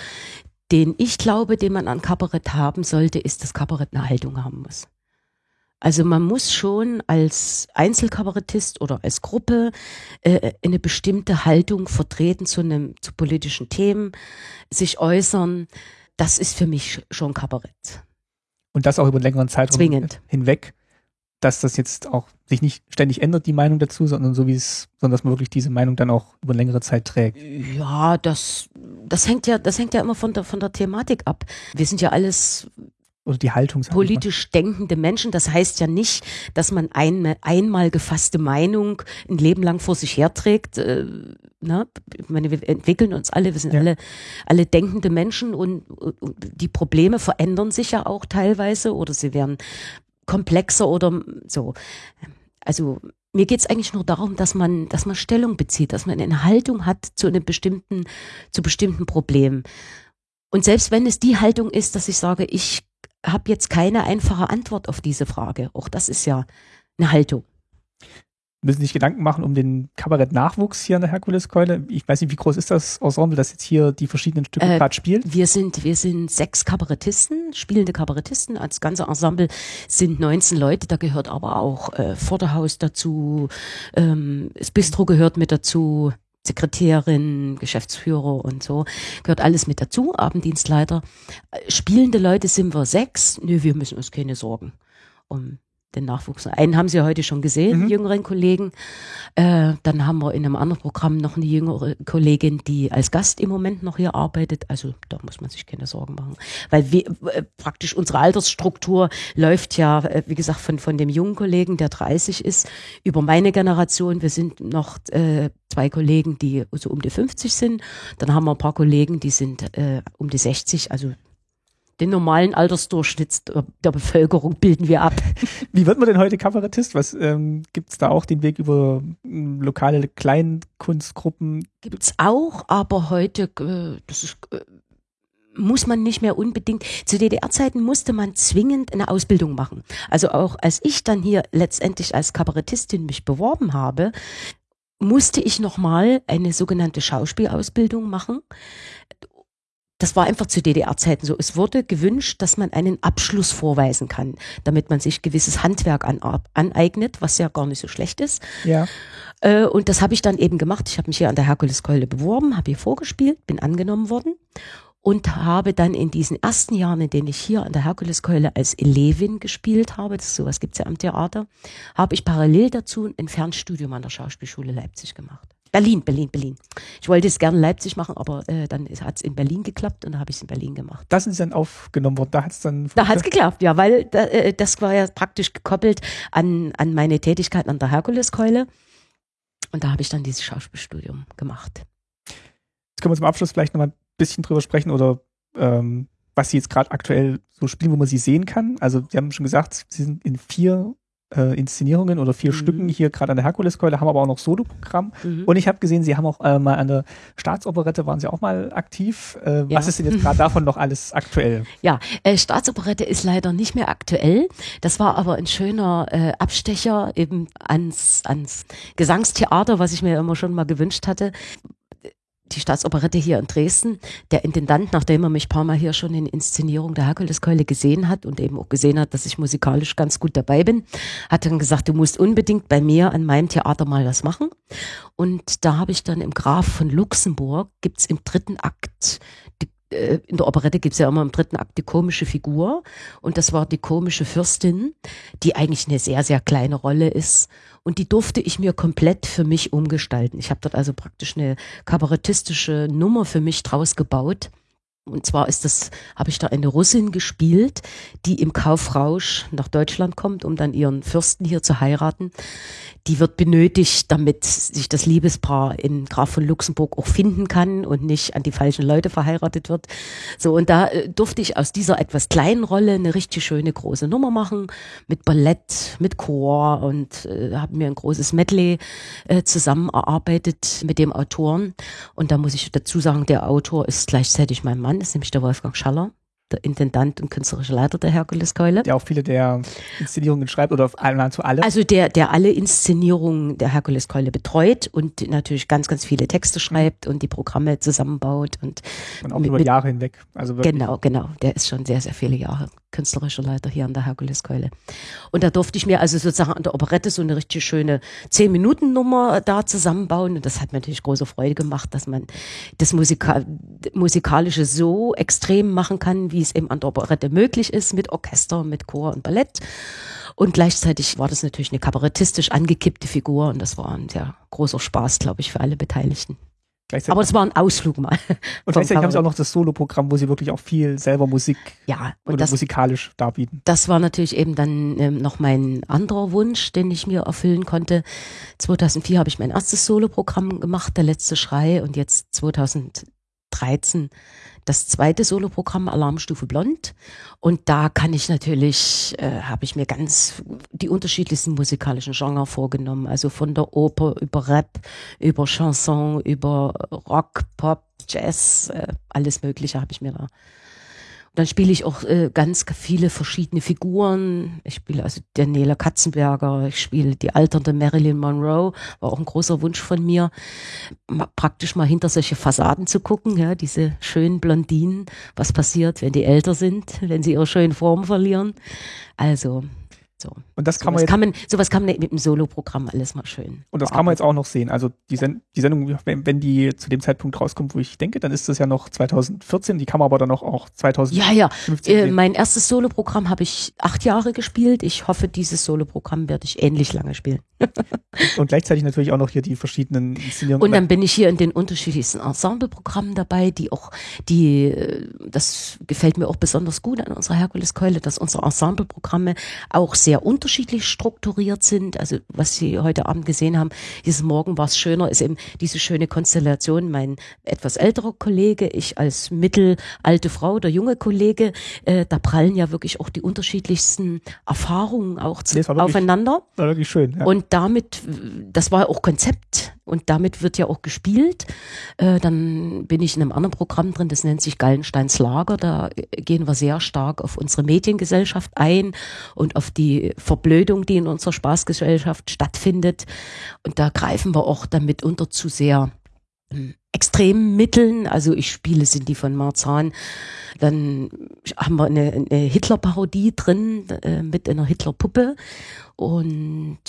den ich glaube, den man an Kabarett haben sollte, ist, dass Kabarett eine Haltung haben muss. Also man muss schon als Einzelkabarettist oder als Gruppe äh, eine bestimmte Haltung vertreten zu einem zu politischen Themen, sich äußern. Das ist für mich schon Kabarett. Und das auch über einen längeren Zeitraum Zwingend. hinweg dass das jetzt auch sich nicht ständig ändert, die Meinung dazu, sondern so wie es, sondern dass man wirklich diese Meinung dann auch über längere Zeit trägt. Ja, das, das hängt ja, das hängt ja immer von der, von der Thematik ab. Wir sind ja alles oder die Haltung politisch denkende Menschen. Das heißt ja nicht, dass man eine einmal gefasste Meinung ein Leben lang vor sich herträgt. Äh, ne? Ich meine, wir entwickeln uns alle, wir sind ja. alle, alle denkende Menschen und, und die Probleme verändern sich ja auch teilweise oder sie werden komplexer oder so. Also mir geht es eigentlich nur darum, dass man, dass man Stellung bezieht, dass man eine Haltung hat zu einem bestimmten, zu bestimmten Problemen. Und selbst wenn es die Haltung ist, dass ich sage, ich habe jetzt keine einfache Antwort auf diese Frage, auch das ist ja eine Haltung. Müssen sich Gedanken machen um den Kabarett-Nachwuchs hier an der Herkuleskeule. Ich weiß nicht, wie groß ist das Ensemble, das jetzt hier die verschiedenen Stücke äh, gerade spielt? Wir sind, wir sind sechs Kabarettisten, spielende Kabarettisten. Als ganze Ensemble sind 19 Leute, da gehört aber auch äh, Vorderhaus dazu, ähm, das Bistro gehört mit dazu, Sekretärin, Geschäftsführer und so, gehört alles mit dazu, Abenddienstleiter. Äh, spielende Leute sind wir sechs. Nö, wir müssen uns keine Sorgen um den Nachwuchs. Einen haben Sie heute schon gesehen, mhm. jüngeren Kollegen. Äh, dann haben wir in einem anderen Programm noch eine jüngere Kollegin, die als Gast im Moment noch hier arbeitet. Also da muss man sich keine Sorgen machen. Weil wir, äh, praktisch unsere Altersstruktur läuft ja, äh, wie gesagt, von, von dem jungen Kollegen, der 30 ist, über meine Generation. Wir sind noch äh, zwei Kollegen, die so um die 50 sind. Dann haben wir ein paar Kollegen, die sind äh, um die 60, also den normalen Altersdurchschnitt der Bevölkerung bilden wir ab. Wie wird man denn heute Kabarettist? Was ähm, gibt es da auch den Weg über ähm, lokale Kleinkunstgruppen? Gibt es auch, aber heute, äh, das ist, äh, muss man nicht mehr unbedingt. Zu DDR-Zeiten musste man zwingend eine Ausbildung machen. Also auch als ich dann hier letztendlich als Kabarettistin mich beworben habe, musste ich nochmal eine sogenannte Schauspielausbildung machen das war einfach zu DDR-Zeiten so. Es wurde gewünscht, dass man einen Abschluss vorweisen kann, damit man sich gewisses Handwerk an, aneignet, was ja gar nicht so schlecht ist. Ja. Äh, und das habe ich dann eben gemacht. Ich habe mich hier an der Herkuleskeule beworben, habe hier vorgespielt, bin angenommen worden und habe dann in diesen ersten Jahren, in denen ich hier an der Herkuleskeule als Elevin gespielt habe, das sowas gibt's ja am Theater, habe ich parallel dazu ein Fernstudium an der Schauspielschule Leipzig gemacht. Berlin, Berlin, Berlin. Ich wollte es gerne in Leipzig machen, aber äh, dann hat es in Berlin geklappt und dann habe ich es in Berlin gemacht. Das ist dann aufgenommen worden, da hat es dann... Da hat es geklappt, ja, weil da, äh, das war ja praktisch gekoppelt an, an meine Tätigkeit an der Herkuleskeule und da habe ich dann dieses Schauspielstudium gemacht. Jetzt können wir zum Abschluss vielleicht nochmal ein bisschen drüber sprechen oder ähm, was Sie jetzt gerade aktuell so spielen, wo man Sie sehen kann. Also Sie haben schon gesagt, Sie sind in vier äh, Inszenierungen oder vier mhm. Stücken hier gerade an der Herkuleskeule, haben aber auch noch Soloprogramm. Mhm. Und ich habe gesehen, Sie haben auch äh, mal an der Staatsoperette, waren Sie auch mal aktiv. Äh, ja. Was ist denn jetzt gerade davon noch alles aktuell? Ja, äh, Staatsoperette ist leider nicht mehr aktuell. Das war aber ein schöner äh, Abstecher eben ans, ans Gesangstheater, was ich mir immer schon mal gewünscht hatte die Staatsoperette hier in Dresden. Der Intendant, nachdem er mich paar Mal hier schon in Inszenierung der Herkuleskeule gesehen hat und eben auch gesehen hat, dass ich musikalisch ganz gut dabei bin, hat dann gesagt, du musst unbedingt bei mir an meinem Theater mal was machen. Und da habe ich dann im Graf von Luxemburg, gibt's im dritten Akt die in der Operette gibt's ja immer im dritten Akt die komische Figur. Und das war die komische Fürstin, die eigentlich eine sehr, sehr kleine Rolle ist. Und die durfte ich mir komplett für mich umgestalten. Ich habe dort also praktisch eine kabarettistische Nummer für mich draus gebaut und zwar ist das, habe ich da eine Russin gespielt, die im Kaufrausch nach Deutschland kommt, um dann ihren Fürsten hier zu heiraten. Die wird benötigt, damit sich das Liebespaar in Graf von Luxemburg auch finden kann und nicht an die falschen Leute verheiratet wird. So, und da äh, durfte ich aus dieser etwas kleinen Rolle eine richtig schöne große Nummer machen, mit Ballett, mit Chor und äh, habe mir ein großes Medley äh, zusammen erarbeitet mit dem Autoren. Und da muss ich dazu sagen, der Autor ist gleichzeitig mein Mann. Mann ist nämlich der Wolfgang Schaller, der Intendant und künstlerische Leiter der Herkuleskeule. Der auch viele der Inszenierungen schreibt oder nahezu alle. Also der, der alle Inszenierungen der Herkuleskeule betreut und natürlich ganz, ganz viele Texte schreibt und die Programme zusammenbaut und, und auch mit, über Jahre hinweg. Also wirklich. Genau, genau. Der ist schon sehr, sehr viele Jahre künstlerischer Leiter hier an der Herkuleskeule. Und da durfte ich mir also sozusagen an der Operette so eine richtig schöne zehn Minuten Nummer da zusammenbauen. Und das hat mir natürlich große Freude gemacht, dass man das Musika musikalische so extrem machen kann, wie es eben an der Operette möglich ist, mit Orchester, mit Chor und Ballett. Und gleichzeitig war das natürlich eine kabarettistisch angekippte Figur und das war ein sehr großer Spaß, glaube ich, für alle Beteiligten. Aber es war ein Ausflug mal. Und gleichzeitig haben sie auch noch das Solo-Programm, wo sie wirklich auch viel selber Musik ja, und oder das, musikalisch darbieten. Das war natürlich eben dann ähm, noch mein anderer Wunsch, den ich mir erfüllen konnte. 2004 habe ich mein erstes Solo-Programm gemacht, Der letzte Schrei, und jetzt 2013 das zweite Soloprogramm Alarmstufe Blond. Und da kann ich natürlich, äh, habe ich mir ganz die unterschiedlichsten musikalischen Genre vorgenommen. Also von der Oper über Rap, über Chanson, über Rock, Pop, Jazz, äh, alles Mögliche habe ich mir da Dann spiele ich auch äh, ganz viele verschiedene Figuren. Ich spiele also Daniela Katzenberger, ich spiele die alternde Marilyn Monroe, war auch ein großer Wunsch von mir, mal, praktisch mal hinter solche Fassaden zu gucken, ja, diese schönen Blondinen, was passiert, wenn die älter sind, wenn sie ihre schönen Formen verlieren. Also so. Und das kann sowas man jetzt, kann man, sowas kann man mit dem Solo-Programm alles mal schön. und das kann man jetzt auch noch sehen. Also die, Sen die Sendung, wenn, wenn die zu dem Zeitpunkt rauskommt, wo ich denke, dann ist das ja noch 2014. Die kann man aber dann auch, auch 2015 Ja, ja. Äh, sehen. mein erstes Solo-Programm habe ich acht Jahre gespielt. Ich hoffe, dieses Solo-Programm werde ich ähnlich lange spielen. Und gleichzeitig natürlich auch noch hier die verschiedenen Inszenierungen. Und dann bin ich hier in den unterschiedlichsten Ensembleprogrammen dabei, die auch, die, äh, das gefällt mir auch besonders gut an unserer Herkuleskeule, dass unsere Ensembleprogramme auch sehr unterschiedlich strukturiert sind. Also was Sie heute Abend gesehen haben, dieses Morgen war es schöner, ist eben diese schöne Konstellation, mein etwas älterer Kollege, ich als mittelalte Frau, der junge Kollege, äh, da prallen ja wirklich auch die unterschiedlichsten Erfahrungen auch zu, Nee, es war wirklich- aufeinander. war wirklich schön. Ja. Und damit, das war auch Konzept und damit wird ja auch gespielt. Äh, dann bin ich in einem anderen Programm drin, das nennt sich Gallensteins Lager. Da äh, gehen wir sehr stark auf unsere Mediengesellschaft ein und auf die Verblödung, die in unserer Spaßgesellschaft stattfindet. Und da greifen wir auch damit unter zu sehr ähm, extremen Mitteln. Also ich spiele Cindy von Marzahn. Dann haben wir eine, eine Hitler-Parodie drin äh, mit einer Hitler-Puppe und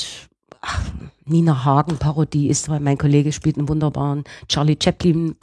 ach, Nina Hagen Parodie ist, weil mein Kollege spielt einen wunderbaren Charlie Chaplin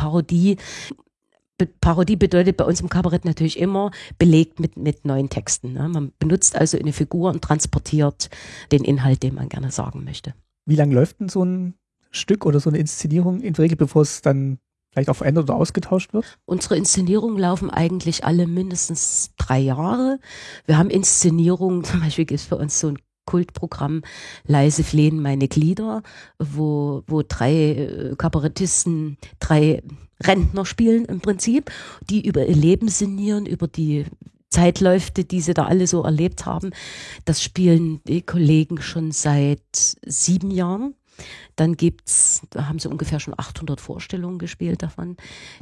Parodie. Be Parodie bedeutet bei uns im Kabarett natürlich immer belegt mit, mit neuen Texten. Ne? Man benutzt also eine Figur und transportiert den Inhalt, den man gerne sagen möchte. Wie lange läuft denn so ein Stück oder so eine Inszenierung in der Regel, bevor es dann vielleicht auch verändert oder ausgetauscht wird? Unsere Inszenierungen laufen eigentlich alle mindestens drei Jahre. Wir haben Inszenierungen, zum Beispiel gibt es bei uns so ein Kultprogramm Leise flehen meine Glieder, wo, wo drei äh, Kabarettisten, drei Rentner spielen im Prinzip, die über ihr Leben sinnieren, über die Zeitläufe, die sie da alle so erlebt haben. Das spielen die Kollegen schon seit sieben Jahren. Dann gibt's, da haben sie ungefähr schon 800 Vorstellungen gespielt davon.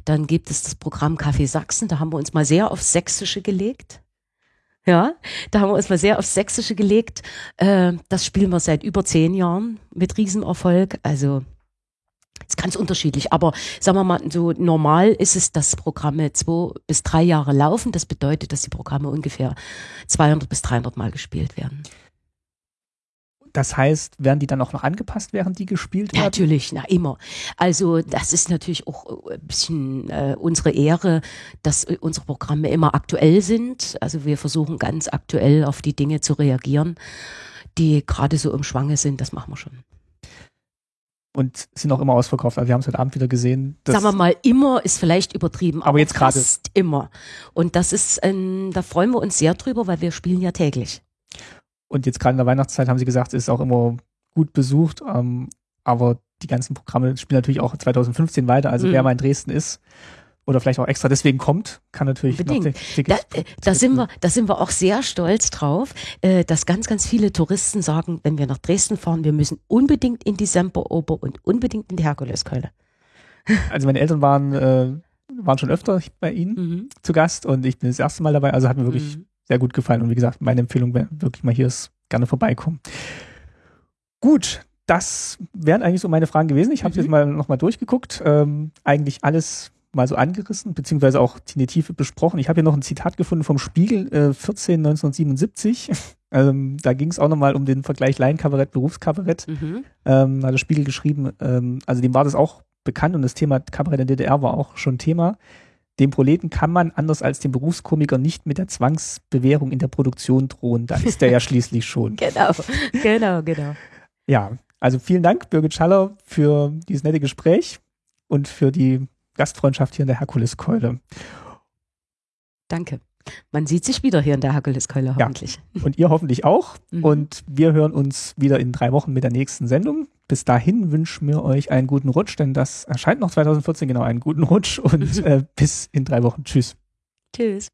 Dann gibt es das Programm Café Sachsen, da haben wir uns mal sehr aufs Sächsische gelegt. Ja, da haben wir uns mal sehr aufs Sächsische gelegt. Äh, das spielen wir seit über zehn Jahren mit Riesenerfolg. Also ist ganz unterschiedlich. Aber sagen wir mal, so normal ist es, dass Programme zwei bis drei Jahre laufen. Das bedeutet, dass die Programme ungefähr 200 bis 300 Mal gespielt werden. Das heißt, werden die dann auch noch angepasst, während die gespielt werden? natürlich, na immer. Also das ist natürlich auch ein bisschen äh, unsere Ehre, dass äh, unsere Programme immer aktuell sind. Also wir versuchen ganz aktuell auf die Dinge zu reagieren, die gerade so im Schwange sind. Das machen wir schon. Und sind auch immer ausverkauft. Also wir haben es heute Abend wieder gesehen. Sagen wir mal, immer ist vielleicht übertrieben, Aber jetzt gerade- immer. Und das ist, ähm, da freuen wir uns sehr drüber, weil wir spielen ja täglich. Und jetzt gerade in der Weihnachtszeit haben sie gesagt, es ist auch immer gut besucht. Ähm, aber die ganzen Programme spielen natürlich auch 2015 weiter. Also Mhm. wer mal in Dresden ist oder vielleicht auch extra deswegen kommt, kann natürlich noch die- die- Da, äh, da sind wir, da sind wir auch sehr stolz drauf, äh, dass ganz, ganz viele Touristen sagen, wenn wir nach Dresden fahren, wir müssen unbedingt in die Semperoper und unbedingt in die Herkuleskeule. Also meine Eltern waren, äh, waren schon öfter bei Ihnen Mhm. zu Gast und ich bin das erste Mal dabei. Also hat mir wirklich Mhm. sehr gut gefallen. Und wie gesagt, meine Empfehlung wäre wirklich mal hier ist, gerne vorbeikommen. Gut, das wären eigentlich so meine Fragen gewesen. Ich habe Mhm. jetzt mal nochmal durchgeguckt. Ähm, eigentlich alles mal so angerissen, beziehungsweise auch in die Tiefe besprochen. Ich habe hier noch ein Zitat gefunden vom Spiegel, äh, 14 1977. ähm, da ging es auch nochmal um den Vergleich Laienkabarett, Berufskabarett. Mhm. Ähm, hat der Spiegel geschrieben, ähm, also dem war das auch bekannt und das Thema Kabarett in der DDR war auch schon Thema. Dem Proleten kann man, anders als dem Berufskomiker, nicht mit der Zwangsbewährung in der Produktion drohen. Da ist er ja schließlich schon. Genau, genau, genau. Ja, also vielen Dank, Birgit Schaller, für dieses nette Gespräch und für die Gastfreundschaft hier in der Herkuleskeule. Danke. Man sieht sich wieder hier in der Herkuleskeule hoffentlich. Und ihr hoffentlich auch. Mhm. Und wir hören uns wieder in drei Wochen mit der nächsten Sendung. Bis dahin wünschen wir euch einen guten Rutsch, denn das erscheint noch 2014, genau, einen guten Rutsch und äh, bis in drei Wochen. Tschüss. Tschüss.